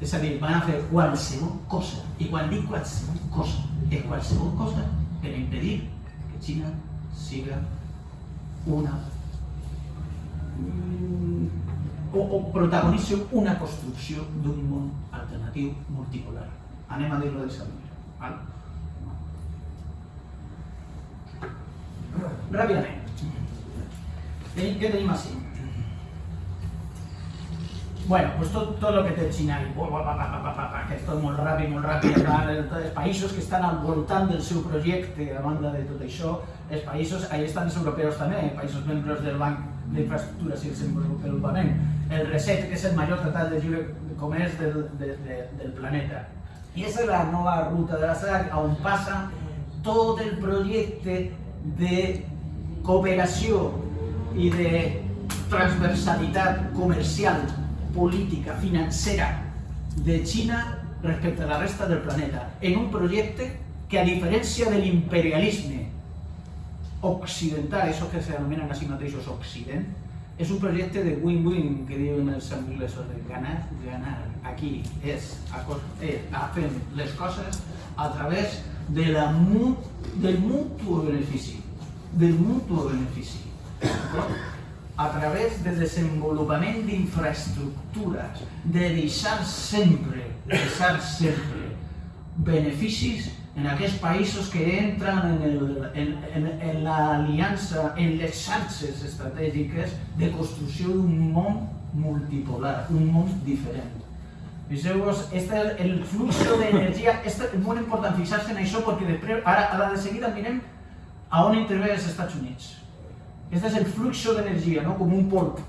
És a dir, van a fer qualsevol cosa, i quan dic qualsevol cosa, és qualsevol cosa per impedir que Xina siga una o, o protagonitzi una construcció d'un món alternatiu multipolar. Anem a dir-ho d'aquesta manera. Val? Ràpidament. Què tenim així? Bueno, pues tot, tot el que té Xina, que és tot molt ràpid, molt ràpid, els països que estan al voltant del seu projecte, a banda de tot això, els països, ahí estan els europeus també, països membres del Banc d'Infraestructures i Desenvolupament, el RECET, que és el major tractat de lliure comerç del, de, de, del planeta. I és la nova ruta de la seda on passa tot el projecte de cooperació i de transversalitat comercial política financera de Xina respecte a la resta del planeta, en un projecte que a diferència de l'imperialisme occidental, això que s'anomenen a si mateixos Occident, és un projecte de win-win, que diuen els anglesos, de ganar, ganar. Aquí és és a fer les coses a través de la, del mutu benefici, del mutu benefici a través del desenvolupament d'infraestructures, de deixar sempre, deixar sempre beneficis en aquests països que entren en, el, en, en, en l'aliança, en les xarxes estratègiques de construcció d'un món multipolar, un món diferent. Fixeu-vos, este, el flux d'energia, és molt important fixar-se en això perquè de seguida mirem a on intervé els. Este és el fluxo d'energia, no? com un polp.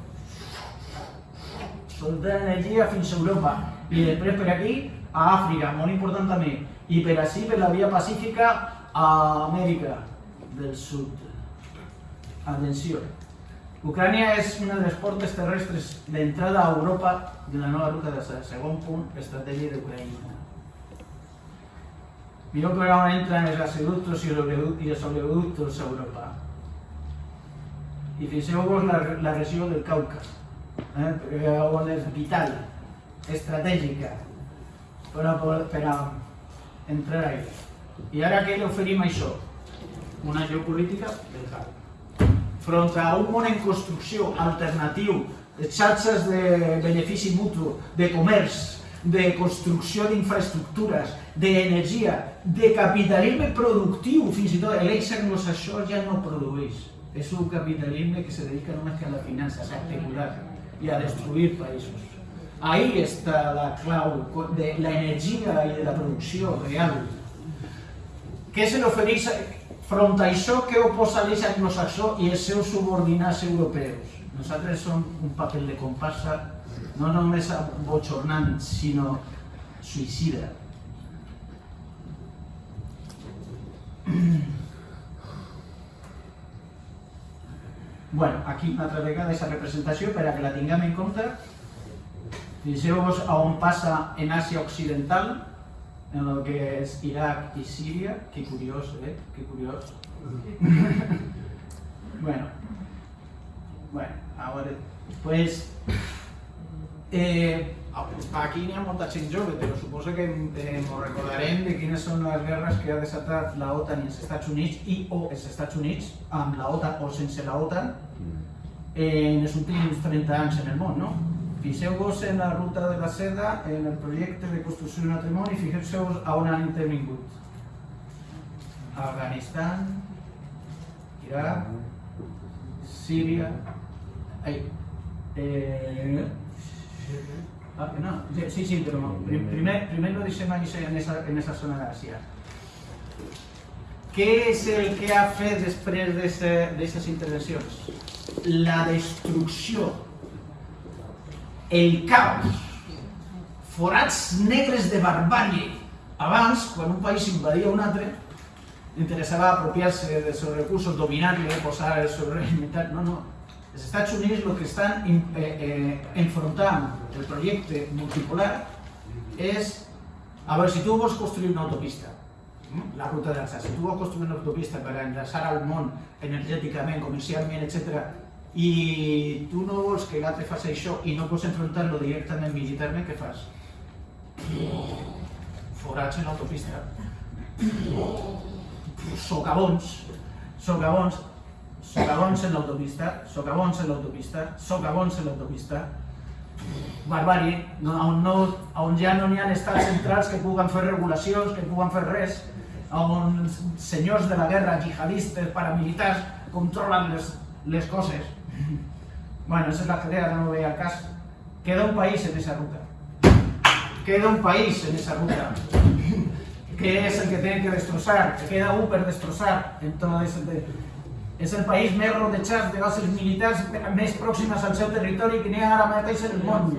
Solta l'energia fins a Europa i després per aquí a Àfrica, molt important també. I per així, per la via pacífica, a Amèrica del Sud. Atenció. Ucrània és una de les portes terrestres d'entrada a Europa de la nova ruta de segon punt, estratègia d'Ucraïna. Mireu per on entren els gasoductos i els oleoductos, a Europa. I fixeu-vos la, la regió del Cauca, eh? on és vital, estratègica, per a, per a entrar ahí. I ara què li oferim a això? Una geopolítica del caos. Front a un món en construcció alternatiu, de xarxes de benefici mutu, de comerç, de construcció d'infraestructures, d'energia, de capitalisme productiu, fins i tot l'eix anglosaxó ja no produeix. És un capitalisme que se dedica només a la finança, a especular i a destruir països. Ahí està la clau de l'energia i de la producció real. Què se l'ofereix front a això que oposa l'eix anglosaxó i els seus subordinats europeus? Nosaltres som un paper de comparsa no només bochornant, sinó suïcida. Bueno, aquí una altra vegada aquesta representació per a que la tinguem en compte. Fixeu-vos a on passa en Àsia Occidental, en el que és Iraq i Síria. Que curiós, eh? Que curiós. <laughs> bueno, bueno, ahora, pues, eh, aquí n'hi ha molta gent jove, però suposo que eh, ens recordarem de quines són les guerres que ha desatat la OTAN i els Estats Units i o els Estats Units amb la OTAN o sense la OTAN eh, en els últims 30 anys en el món, no? Fixeu-vos en la ruta de la seda, en el projecte de construcció d'un altre món i fixeu-vos a on han intervingut. Afganistan, Iraq, eh, ah, no, sí, sí, però prim- primer, lo ahí en esa, en esa zona d'Àsia. Què és el que ha fet després d'aquestes intervencions? La destrucció, el caos, forats negres de barbàrie. Abans, quan un país invadia un altre, interessava apropiar-se dels seus recursos, dominar-lo, posar el militar. No, no. Els Estats Units el que estan eh, eh, enfrontant el projecte multipolar és a veure, si tu vols construir una autopista, la ruta d'Alsa, si tu vols construir una autopista per enllaçar al món energèticament, comercialment, etc., i tu no vols que l'altre faci això i no pots enfrontar-lo directament militarment, què fas? Forats en l'autopista. Socavons, socavons, socavons en l'autopista, socavons en l'autopista, socavons en l'autopista, barbàrie, no, on, no, on ja no n'hi ha estats centrals que puguen fer regulacions, que puguen fer res, on senyors de la guerra, jihadistes, paramilitars, controlen les, les coses. Bueno, esa es la idea, no veía el cas. Queda un país en esa ruta. Queda un país en esa ruta. que es el que tienen que destrozar, que queda un per destrozar en todo ese... És el país més rodejat de bases militars més pròximes al seu territori que n'hi ha ara mateix en el món.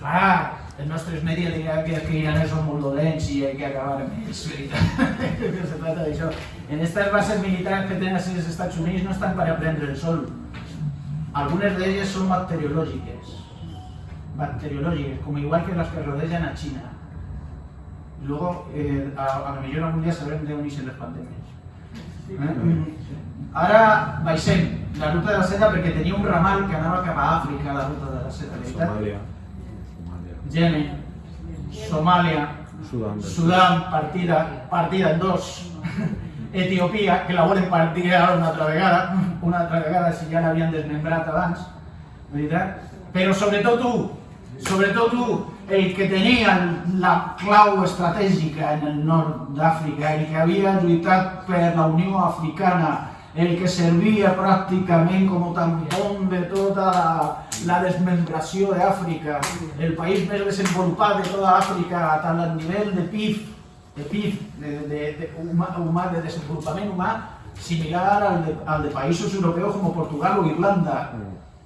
Clar, els nostres medis diran que, que iranes són molt dolents i hay que acabar amb ells, veritat. que <laughs> se trata d'això. En estas bases militars que tenen els Estats Units no estan per a prendre el sol. Algunes d'elles són bacteriològiques. Bacteriològiques, com igual que les que rodegen a China. Luego, eh, a, a lo mejor algún día sabrem d'on ixen les pandèmies. Eh? Ara baixem la ruta de la seda perquè tenia un ramal que anava cap a Àfrica, la ruta de la seda? Somalia. Somalia. Yemen, Somàlia, Sudán. Sudán, partida, partida en dos. <laughs> Etiopia, que la volen partir ara una altra vegada, una altra vegada si ja l'havien desmembrat abans, veritat? Però sobretot tu, sobretot tu, el que tenia la clau estratègica en el nord d'Àfrica, el que havia lluitat per la Unió Africana, el que servia pràcticament com a tampón de tota la, la desmembració d'Àfrica, el país més desenvolupat de tota Àfrica, tant a nivell de PIB, de PIB, de, de, de, humà, de similar al de, al de països europeus com Portugal o Irlanda.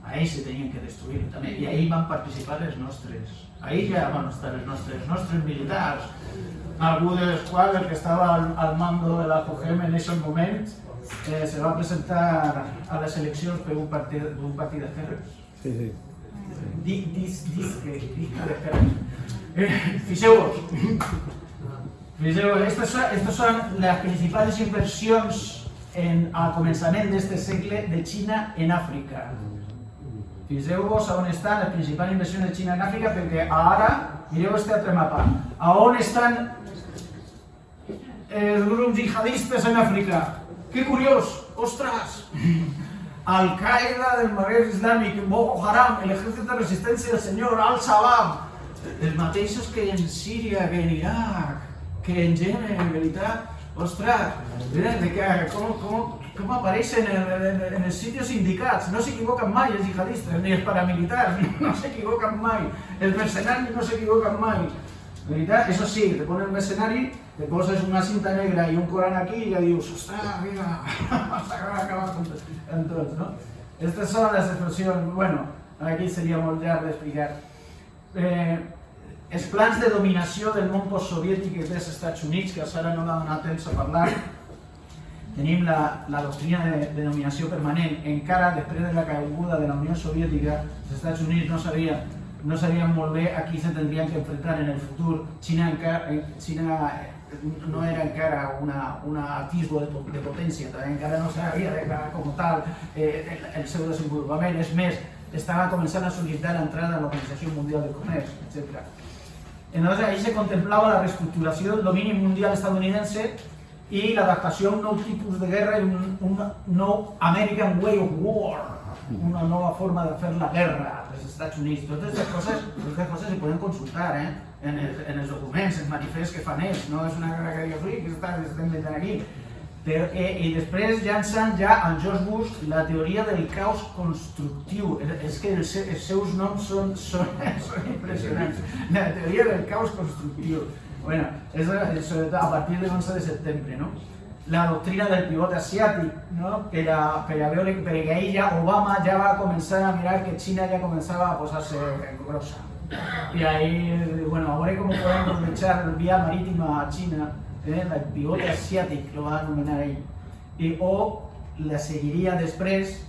Ahí se tenien que destruir també, i ahí van participar els nostres. Ahí ja van estar els nostres, els nostres militars. El que estava al, mando de la COGEM en aquest moment, eh, se va presentar a les eleccions per un partit, un partit. Sí, sí. Di- dis, dis, que, dis de Ferres. Eh, Fixeu-vos. Fixeu-vos, estas són, estas són les principals inversions en, al començament d'este segle de Xina en Àfrica. Fixeu-vos on estan les principals inversions de Xina en Àfrica, perquè ara, mireu este altre mapa, a on estan els grups jihadistes en Àfrica. Que curiós, ostres! Al-Qaeda del Magreb Islàmic, Boko Haram, el ejército de resistencia del senyor Al-Shabaab, els mateixos que en Síria, que en Iraq, que en Yemen, en veritat, que, com, com, com apareixen en, en, en els sitios indicats, no s'equivoquen mai els jihadistes, ni els paramilitars, <laughs> no s'equivoquen mai, els mercenaris no s'equivoquen mai. De veritat, eso sí, te ponen un mercenari, te poses una cinta negra i un coran aquí i ja dius, ostres, mira, <laughs> amb tots, no? Estas són les expressions, bueno, aquí seria molt llarg d'explicar. Eh, els plans de dominació del món postsoviètic dels Estats Units, que ara no m'ha donat temps a parlar, tenim la, la doctrina de, de dominació permanent. Encara després de la caiguda de la Unió Soviètica, els Estats Units no sabia no sabían molt bé a se tendrían que enfrentar en el futur. Xina, encara, Xina no era encara una, una atisbo de, de potència, també encara no s'havia declarat com tal eh, el, el seu desenvolupament, és més, estava començant a sol·licitar l'entrada a l'Organització Mundial del Comerç, etc. Entonces ahí se contemplaba la reestructuració del domini mundial estadounidense i l'adaptació a un nou de guerra un, un American Way of War, una nova forma de fer la guerra dels Estats Units. Totes aquestes coses, totes coses se poden consultar eh? en, els, en els documents, els manifests que fan ells. No és una guerra que dius, ui, que està, estem inventant aquí. Però, eh, I després llancen ja en George Bush la teoria del caos constructiu. És que els, els seus noms són, són, <laughs> són impressionants. La teoria del caos constructiu. Bueno, és, sobretot a partir del 11 de setembre, no? La doctrina del pivot asiàtic, no? per, a, per a veure, perquè ahir ja Obama ja va començar a mirar que Xina ja començava a posar-se grossa. I ahí, bueno, a veure com podem aprovechar via marítima a Xina, eh? el pivot asiàtic, lo va anomenar ell. I, o la seguiria després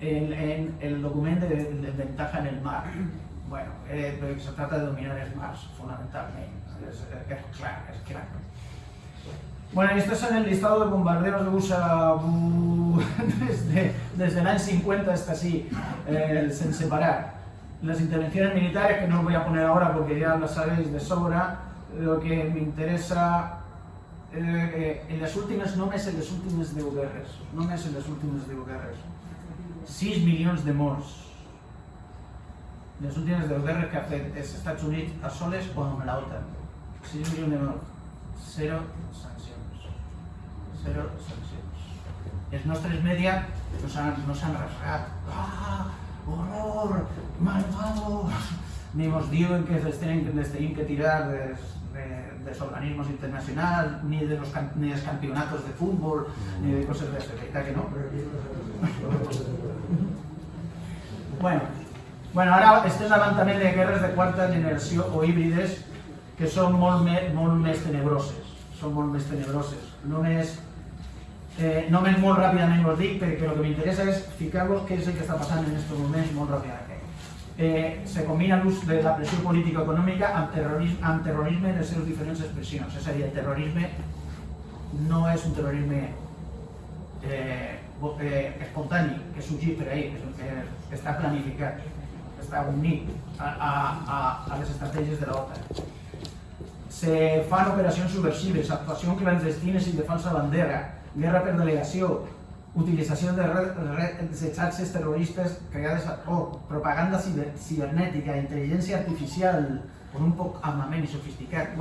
en, en el document de, de ventaja en el mar. Bueno, eh, se trata de dominar els mars, fonamentalment. És, és clar, és clar. Bueno, esto es en el listado de bombarderos de USA uh, <laughs> desde, desde el año 50 hasta así, eh, sin separar. Las intervenciones militares, que no os voy a poner ahora porque ya lo sabéis de sobra, lo que me interesa eh, eh en las últimes nomes en les últimes 10 guerres. Només en les últimes 10 guerres. 6 milions de morts. Les últimes 10 guerres que ha fet els Estats Units a soles o amb la OTAN. 6 milions de morts. Zero sang. 0 Celsius. Els media nos han, nos han rasgat. Ah, horror, malvados! Ni mos diuen que les tenen, les que tirar des, de, dels organismes internacionals, ni, de los, ni dels campionatos de fútbol, ni de cosas de veritat que no. <laughs> bueno, bueno, ara estem davant també de guerras de cuarta generación o híbrides que son molmes, me, molt més tenebroses. Són molt eh, només molt ràpidament us dic, perquè el que m'interessa és ficar-vos què és el que està passant en aquests moments molt ràpidament. Eh, se combina l'ús de la pressió política econòmica amb terrorisme, amb terrorisme en les seves diferents expressions. És a dir, el terrorisme no és un terrorisme eh, eh, espontani, que surgit per ahir, que, que està planificat, que està unit a, a, a, a les estratègies de l'OTAN se fan operacions subversives, actuacions clandestines i de falsa bandera, guerra per delegació, utilització de de xarxes terroristes creades ad hoc, propaganda cibernètica, intel·ligència artificial, amb un poc armament i sofisticat,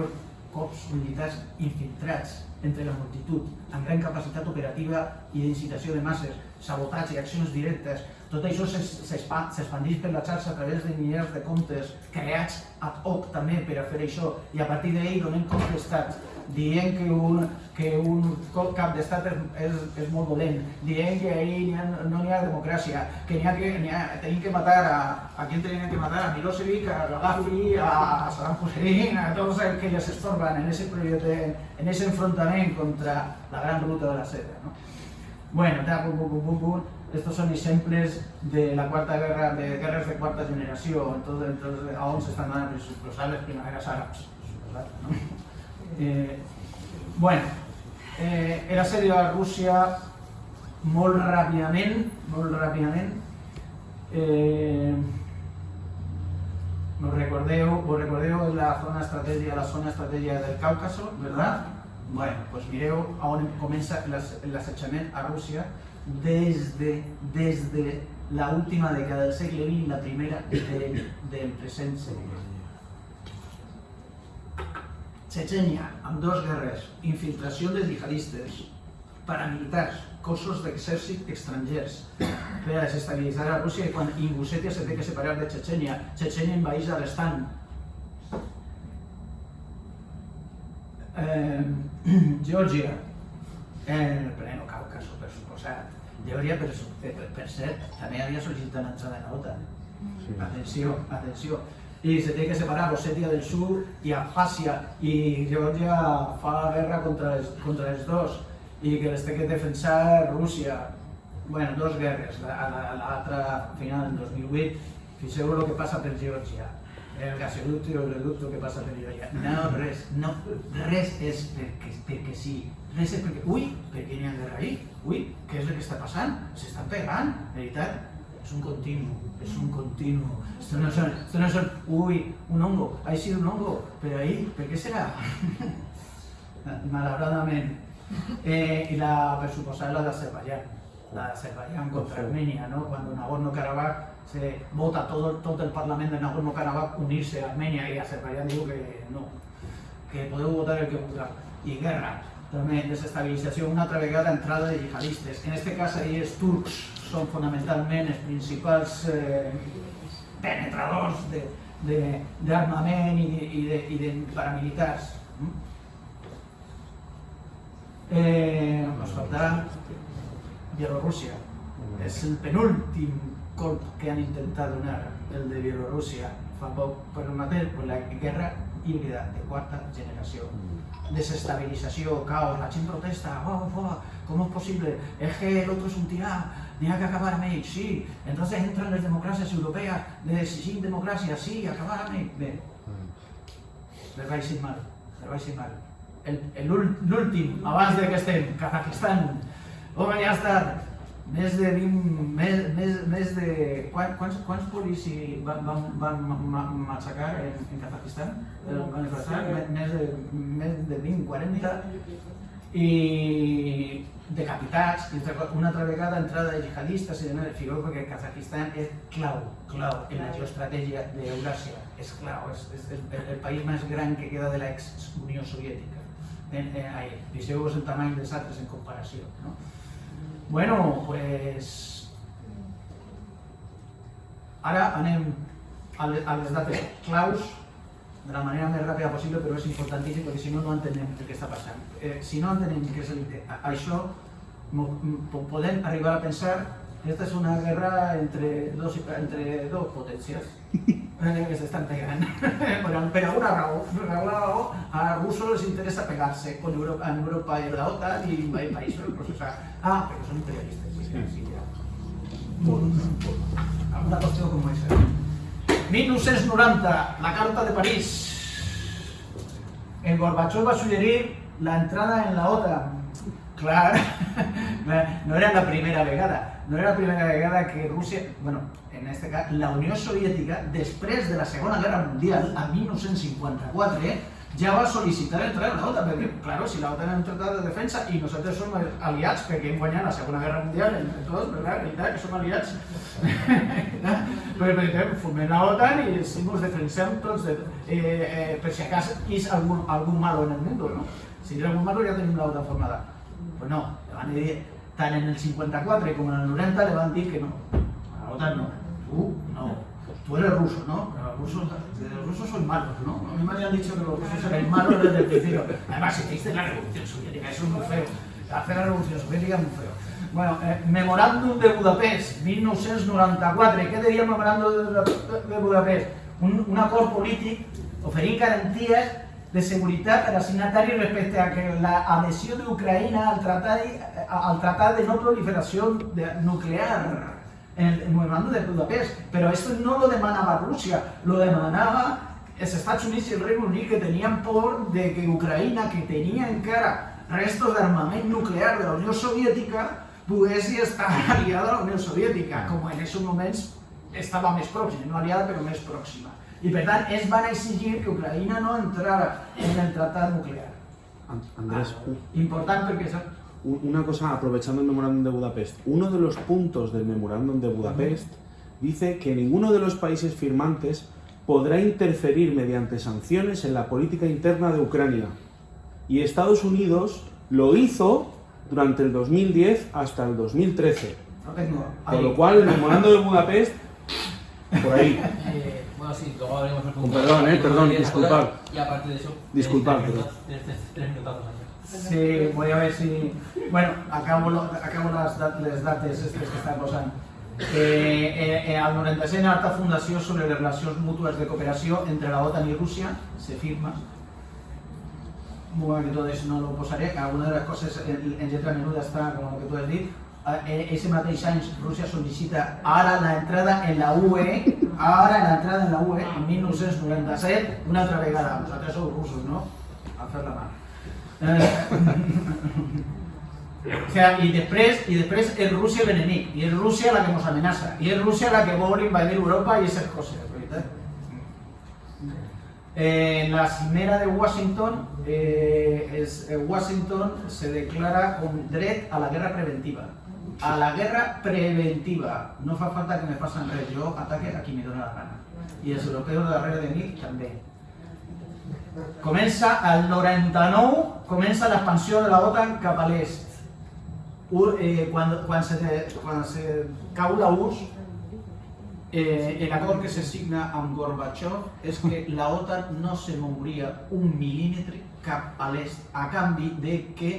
cops militars infiltrats entre la multitud, amb gran capacitat operativa i d'incitació de masses, sabotatge i accions directes, tot això s'expandeix per la xarxa a través de milers de comptes creats ad hoc també per a fer això. I a partir d'ahir donem cops d'estat dient que un, que un cap d'estat és, és, és molt dolent, dient que ahir ha, no n'hi ha democràcia, que n'hi ha que ha, tenim que matar a, a qui tenim que matar, a Milosevic, a Gaddafi, a, Saddam Hussein, a tots els que els estorban en ese, en ese enfrontament contra la gran ruta de la seda. No? Bueno, ta, bum, bum, bum, bum, estos són exemples de la quarta guerra, de guerres de quarta generació, entonces, entonces a on s'estan donant les suposades primaveres àrabs. suposat, No? Eh, bueno, eh, era assedio a Rússia molt ràpidament, molt ràpidament, eh, ¿Os recordeu, os recordeu la zona estrategia, la zona estrategia del Cáucaso, ¿verdad? Bueno, pues mireu on comença l'as- l'assetjament a Rússia des de, des de la última dècada del segle XX la primera del, del present segle. Chechenia, amb dos guerres, infiltració de jihadistes, paramilitars, cossos d'exèrcit estrangers per a desestabilitzar a Rússia i quan Ingusètia se té que separar de Chechenia, Chechenia envaeix Daguestan. Eh, <clears throat> Geòrgia, el pleno Cáucaso, per suposat. Geòrgia, per, per, per cert, també havia sol·licitat l'entrada en la OTAN. Atenció, atenció. I se té que separar Ossetia del Sur i Abkhàzia i Geòrgia fa la guerra contra els, contra els dos i que les té que defensar Rússia. Bueno, dos guerres, la- la- l'altra final en 2008. Fixeu el que passa per Geòrgia. El gasoducto i el reducto que passa per Geòrgia. No, res, no, res és perquè, perquè sí. Res és perquè, ui, per què n'hi ha guerra ahí? Ui, què és el que està passant? S'estan pegant, veritat? Es un continuo, es un continuo. Esto no son, esto no son, uy, un hongo, ha sido un hongo, pero ahí, ¿por qué será? <laughs> Malauradament. Eh, I la, per suposar, la d'Azerbaiyán. La d'Azerbaiyán contra Armenia, ¿no? Cuando Nagorno-Karabaj se vota todo, todo el Parlament de Nagorno-Karabaj unirse a Armenia y Azerbaiyán diu que no, que podeu votar el que vulgueu. I guerra, també desestabilització, una altra vegada entrada de jihadistes. En este cas ahí els turcs són fonamentalment els principals eh, penetradors de- i, de, de, paramilitars. Eh, nos faltarà Bielorússia. És el penúltim colp que han intentat donar, el de Bielorússia, fa poc per mateix, per la guerra híbrida de quarta generació. Desestabilización, caos, la chin protesta, oh, oh, ¿cómo es posible? Es que el otro es un tirá, tenía que acabar a mí, sí. Entonces entran las democracias europeas, de sin democracia, sí, acabar a mí. Bé, les vaig ir mal, les vaig ir mal. El- el ul- L'últim, abans de que estem, Kazakistan, home, ja està, més de 20, més, més, més de... Quan, quants, quants policis van, van, van ma- ma- matxacar en, en Kazakistan? Eh, Van desplaçar? Més- Més de, més de 20, 40? I decapitats, una altra vegada entrada de jihadistes i de nada. Figueu perquè Kazakistan és clau, clau en la geoestratègia d'Euràsia. És clau, és, és, és el, país més gran que queda de l'ex-Unió Soviètica. En, en, ahí. Fixeu-vos el tamany dels altres en comparació. No? Bueno, pues... Ara anem a les dates claus de la manera més ràpida possible, però és importantíssim perquè si no, no entenem el que està passant. Eh, si no entenem què és el, a- això, podem arribar a pensar que esta és una guerra entre dos, entre dos potències <laughs> eh, que s'estan pegant. <laughs> per, per alguna raó, per alguna raó, a russos les interessa pegar-se con Europa, en Europa i la OTAN i invadir països. Pues, o sea, ah, però són imperialistes. Sí, sí, ja. Una qüestió com esa. 1990, la Carta de París. El Gorbachev va suggerir la entrada en la OTAN. Clar, <laughs> no era la primera vegada, no era la primera vegada que Rússia, bueno, en este cas, la Unió Soviètica, després de la Segona Guerra Mundial, a 1954, ja va sol·licitar entrar en la OTAN, perquè, claro, si la OTAN és un tractat de defensa i nosaltres som aliats perquè hem guanyat la Segona Guerra Mundial entre tots, ¿verdad? Veritat que som aliats. Però per exemple, formem la OTAN i si ens defensem de, si acaso hi és algun, algun malo en el mundo, no? Si hi ha algun malo ja tenim OTAN formada. Pues no, le van a dir, tant en el 54 com en el 90 le van dir que no. A la OTAN no. Tú no. Tú eres ruso, ¿no? Los rusos, los rusos son malos, ¿no? A mí me habían dicho que los rusos eran malos desde el principio. Además, hiciste la revolución soviética, eso es muy feo. Hacer la revolución soviética es muy feo. Bueno, eh, memorándum de Budapest, 1994. Què diria el memorándum de, Budapest? Un, un acord polític oferint garanties de seguretat per a signataris respecte a que la adhesió d'Ucraïna al tratat, al tratat de no proliferació nuclear el memorando de Budapest. Pero esto no lo demanaba Rusia, lo demanaba els Estats Units i el Regne Unit que tenien por de que Ucraïna, que tenia encara restos d'armament nuclear de la Unió Soviètica, pogués estar <laughs> aliada a la Unió Soviètica, com en aquests moments estava més pròxima, no aliada però més pròxima. I per tant, ells van exigir que Ucraïna no entrara en el tractat nuclear. An- Andrés, u- Important perquè una cosa, aprovechando el memorándum de Budapest. Uno de los puntos del memorándum de Budapest dice que ninguno de los países firmantes podrá interferir mediante sanciones en la política interna de Ucrania. Y Estados Unidos lo hizo durante el 2010 hasta el 2013. No tengo... Con lo cual, el memorándum de Budapest, por ahí. <laughs> Eh, bueno, sí, luego hablaremos un Con perdón, eh, perdón, disculpad. Y aparte de eso, Disculpad, tienes perdón. tres, tres, minutazos. Sí, voy a ver si... Bueno, acabo, lo- acabo les, les dates aquestes que estan posant. Eh, eh, eh, al 96 alta fundació sobre les relacions mútues de cooperació entre la OTAN i Rússia se firma. Bueno, que tot això no lo posaré, alguna de les coses en, en lletra menuda està com el que tu has dit. Eh, ese mateix any Rússia sol·licita ara la entrada en la UE, ara la entrada en la UE, en 1997, una altra vegada. Vosaltres sou russos, no? A fer la mà. Eh, <laughs> o sea, i després, i després és Rússia l'enemic, i és Rússia la que ens amenaça, i és Rússia la que vol invadir Europa i aquestes coses, veritat? Eh, en la cimera de Washington, eh, es, eh, Washington se declara con dret a la guerra preventiva. A la guerra preventiva. No fa falta que me facin res, jo ataque a qui me dóna la gana. I els europeus darrere de mi també. Comença el 99, comença l'expansió de la OTAN cap a l'est. Eh, quan, quan, se, quan se cau la URSS, eh, el acord que se signa amb Gorbachev és que la OTAN no se mouria un mil·límetre cap a l'est a canvi de que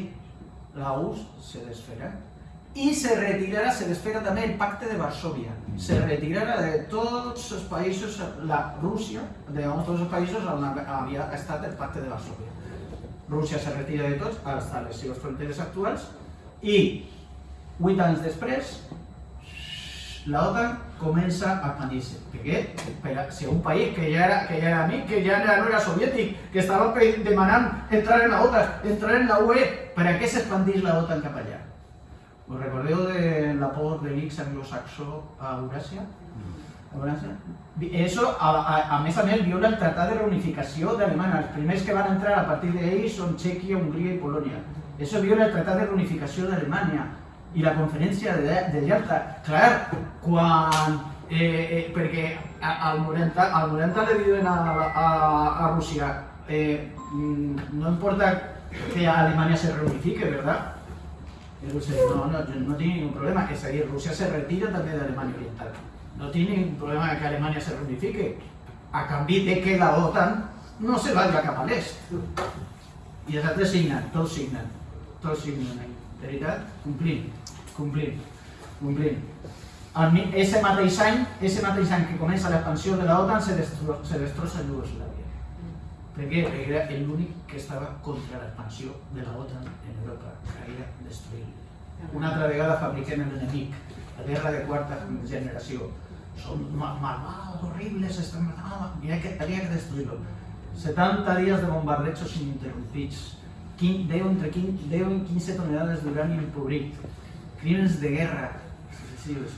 la URSS se desfera i se retirarà, se desfera també el pacte de Varsovia. Se retirarà de tots els països, la Rússia, de tots els països on havia estat el pacte de Varsovia. Rússia se retira de tots, hasta les seves fronteres actuals, i vuit anys després la OTAN comença a expandir-se. Per què? Per si un país que ja era, que ja era amic, que ja no era soviètic, que estava demanant entrar en la OTAN, entrar en la UE, per a què s'expandís la OTAN cap allà? Us recordeu de l'aport de l'X anglosaxó a? A Euràsia? Vi- Eso, a, a, a més a més, viola el Tractat de Reunificació d'Alemanya. Els primers que van entrar a partir d'ells són Txèquia, Hongria i Polònia. Eso viola el Tractat de Reunificació d'Alemanya i la conferència de, de Yalta. Clar, quan... Eh, eh, perquè a- al 90, al 90 le diuen a, a, a Rússia eh, mm, no importa que Alemania se reunifique, ¿verdad? Rusia dice, no, no, no tiene ningún problema. Es decir, Rusia se retira también de Alemania Oriental. No tiene ningún problema de que Alemania se reunifique. A cambio de que la OTAN no se vaya a l'est. I els altres signen, tots signen. Tots signen. De veritat, complint, complint, complint. El, ese mateix any, ese mateix any que comença l'expansió de la OTAN se, destro, se destrossa Iugoslàvia. Per què? Perquè era l'únic que estava contra l'expansió de la OTAN que era destruir. Una altra vegada la guerra de quarta generació. Són ma- malvados, horribles, estan que, había que destruirlo. 70 días de bombardejos ininterrumpidos, 10, entre 15, 10 y 15 toneladas de uranio empobrit, crímenes de guerra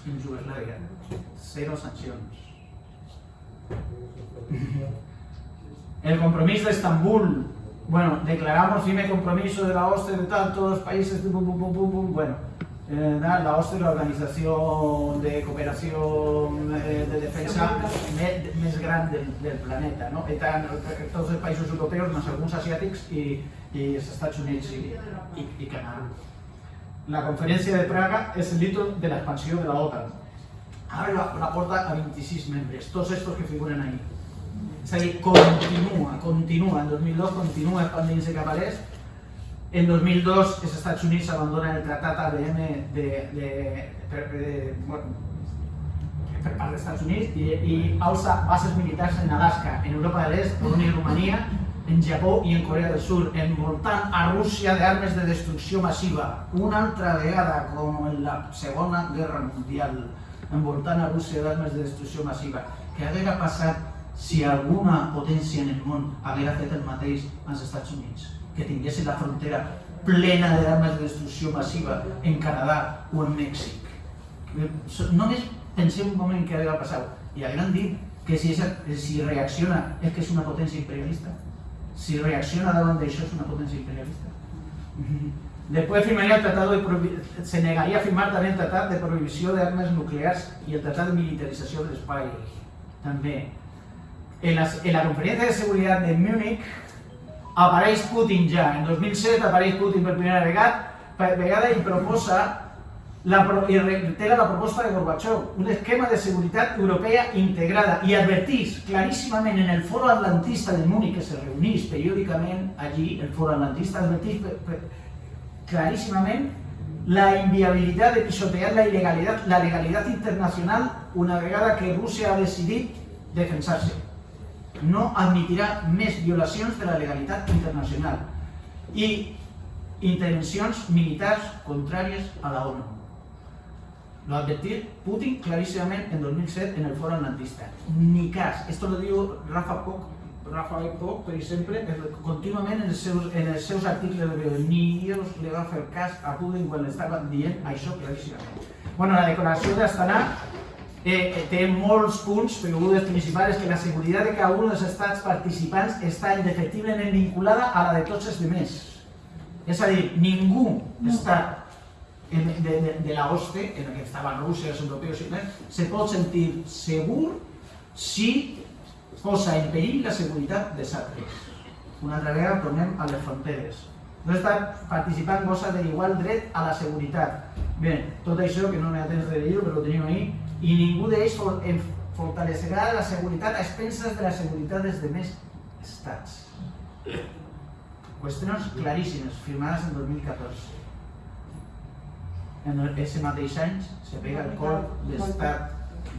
en Yugoslavia, cero sancions. <laughs> El bueno, declaramos firme compromiso de la OSCE de todos los países, pum, pum, pum, bueno, eh, la OSCE es la organización de cooperación eh, de defensa me- més gran del, del planeta, no? Tots els països europeus, més alguns asiàtics i, i els Estats Units i, i, i Canadà. La conferència de Praga és el hito de l'expansió de la OTAN. Ara la, la porta a 26 membres, tots estos que figuren ahí. És a dir, continua, continua, en 2002 continua expandint-se cap a l'est, en 2002 els Estats Units abandonen el tractat ABM de, de, per, de, bueno, per part dels Estats Units i, i alça bases militars en Alaska, en Europa de l'Est, Polònia i Romania, en Japó i en Corea del Sur, envoltant a Rússia d'armes de destrucció massiva, una altra vegada com en la Segona Guerra Mundial, envoltant a Rússia d'armes de destrucció massiva. Què hauria passat si alguna potència en el món haguera fet el mateix als Estats Units? Que tinguessin la frontera plena d'armes de destrucció massiva en Canadà o en Mèxic. Només pensem un moment què hauria passat. I hagueren dit que si, esa, si reacciona és que és una potència imperialista. Si reacciona davant d'això és una potència imperialista. <laughs> Después firmaría el tratado de se negaría a firmar también el tratado de prohibición de armas nucleares y el tratado de militarización del país. También. En en la conferencia de seguridad de Múnich apareix Putin ja. En 2007 apareix Putin per primera vegada, vegada i proposa la, i reitera la proposta de Gorbachev, un esquema de seguretat europea integrada i advertís claríssimament en el foro atlantista de Múnich que se reunís periòdicament allí, el foro atlantista advertís claríssimament la inviabilitat de pisotear la ilegalitat, la legalitat internacional una vegada que Rússia ha decidit defensar-se. No admitirà més violacions de la legalitat internacional i intervencions militars contràries a la ONU. Lo advertir Putin clarísimamente en 2007 en el foro atlantista. Ni cas. Esto lo diu Rafa Poc, Rafael Poc, per exemple, contínuament en els seus, en els seus articles de. Ni Dios le va fer cas a Putin quan estava dient això claríssimament. Bueno, la declaració d'Astana eh, té molts punts, però un dels principals és que la seguretat de cada un dels estats participants està indefectiblement vinculada a la de tots els demés. És a dir, ningú estat en- de, de, de la hoste, en el que estaban Rusia, los europeos y tal, se pot sentir segur si posa en perill la seguretat dels altres. Una altra vegada tornem a les fronteres. No està participant gosa de igual dret a la seguretat. Bé, tot això, que no n'hi ha temps de dir-ho, però ho tenim ahí, i ningú d'ells fortalecerà la seguretat a expenses de la seguretat dels demés estats. Qüestions claríssimes, firmades en 2014 en ese mateix any se pega el cop d'estat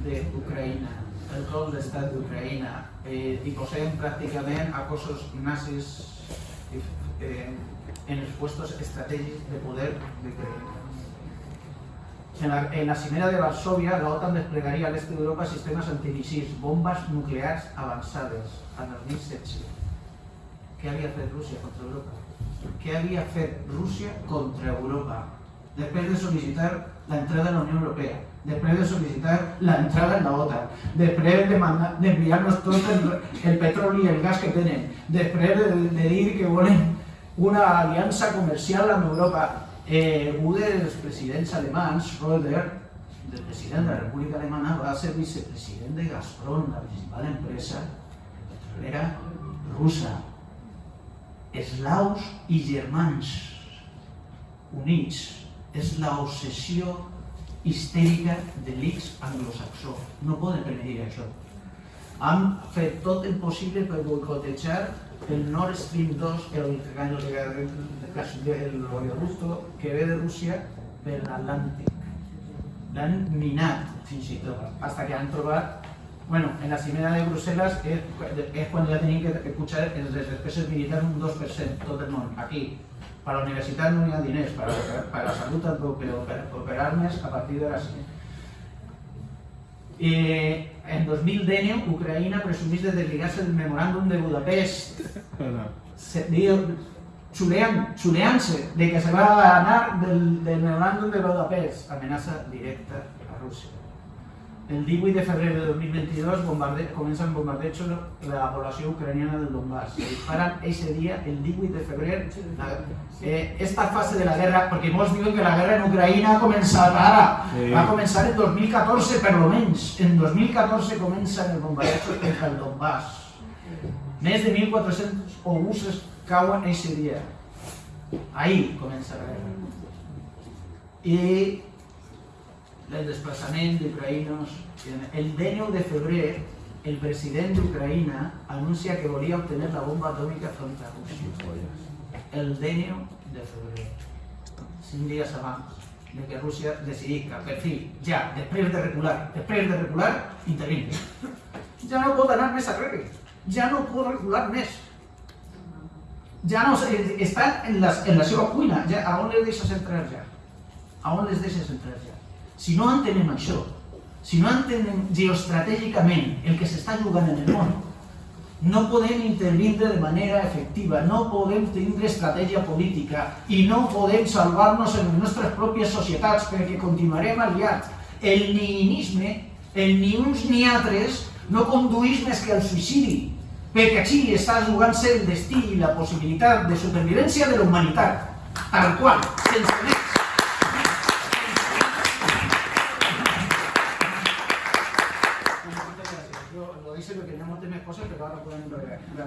d'Ucraïna el cop d'estat d'Ucraïna eh, i posem pràcticament a cossos nazis eh, en els puestos estratègics de poder d'Ucraïna. En la, en cimera de Varsovia, la OTAN desplegaria a l'est d'Europa sistemes antimissils, bombes nuclears avançades, en el 2016. Què havia fet Rússia contra Europa? Què havia fet Rússia contra Europa? Després de sol·licitar entrada en la Unió Europea, després de sol·licitar la entrada en la OTAN, després de tot el, el petroli i el gas que tenen, després de, de dir que volen una aliança comercial amb Europa. Eh, un dels presidents alemans, Schröder, del president de la República Alemana, va ser vicepresident de Gazprom, la principal empresa petrolera russa. Eslaus i germans units és l'obsessió histèrica de l'X anglosaxó. No poden permetir això. Han fet tot el possible per boicotejar el Nord Stream 2, el, el, el que ve de Rússia per l'Atlàntic. L'han minat, fins i tot, hasta que han trobat Bueno, en la cimera de Bruselas es, cuando ya tenían que escuchar el despeses militares un 2%, tot el món. Aquí, para la universitat no hi ha diners, para, para la salut a partir de la cimera. Eh, en 2010, Ucraïna presumís de desligar-se del memoràndum de Budapest. Se, diu, xuleant, xuleant-se de que se va anar del, del memoràndum de Budapest. Amenaça directa a Rússia. El 18 de febrer de 2022 bombarde comencen bombardejos de la població ucraniana del Donbass. Se disparan ese día, el 18 de febrer, la, eh, esta fase de la guerra, perquè molts diuen que la guerra en Ucraïna ha començat ara, Sí. va començar en 2014 per lo menys. En 2014 comencen els bombardejos contra el Donbass. Més de 1.400 obuses cauen ese dia. Ahí comença la guerra. I el desplaçament d'ucraïnos. El 19 de febrer, el president d'Ucraïna anuncia que volia obtenir la bomba atòmica contra Rússia. El 19 de febrer, cinc dies abans de que Rússia decidís que, per fi, ja, de recular, després de recular, intervingui. Ja no pot anar més arrere, ja no pot recular més. ja no estan en la, en la seva cuina, a on les deixes entrar ja? A on les deixes entrar ja? Si no entenem això, si no entenem geoestratègicament el que s'està jugant en el món, no podem intervindre de manera efectiva, no podem tindre estratègia política i no podem salvar-nos en les nostres pròpies societats perquè continuarem aliats. El nihilisme, el ni uns ni altres, no condueix més que al suïcidi, perquè així està jugant-se el destí i la possibilitat de supervivència de la humanitat, tal qual, sense més. Jo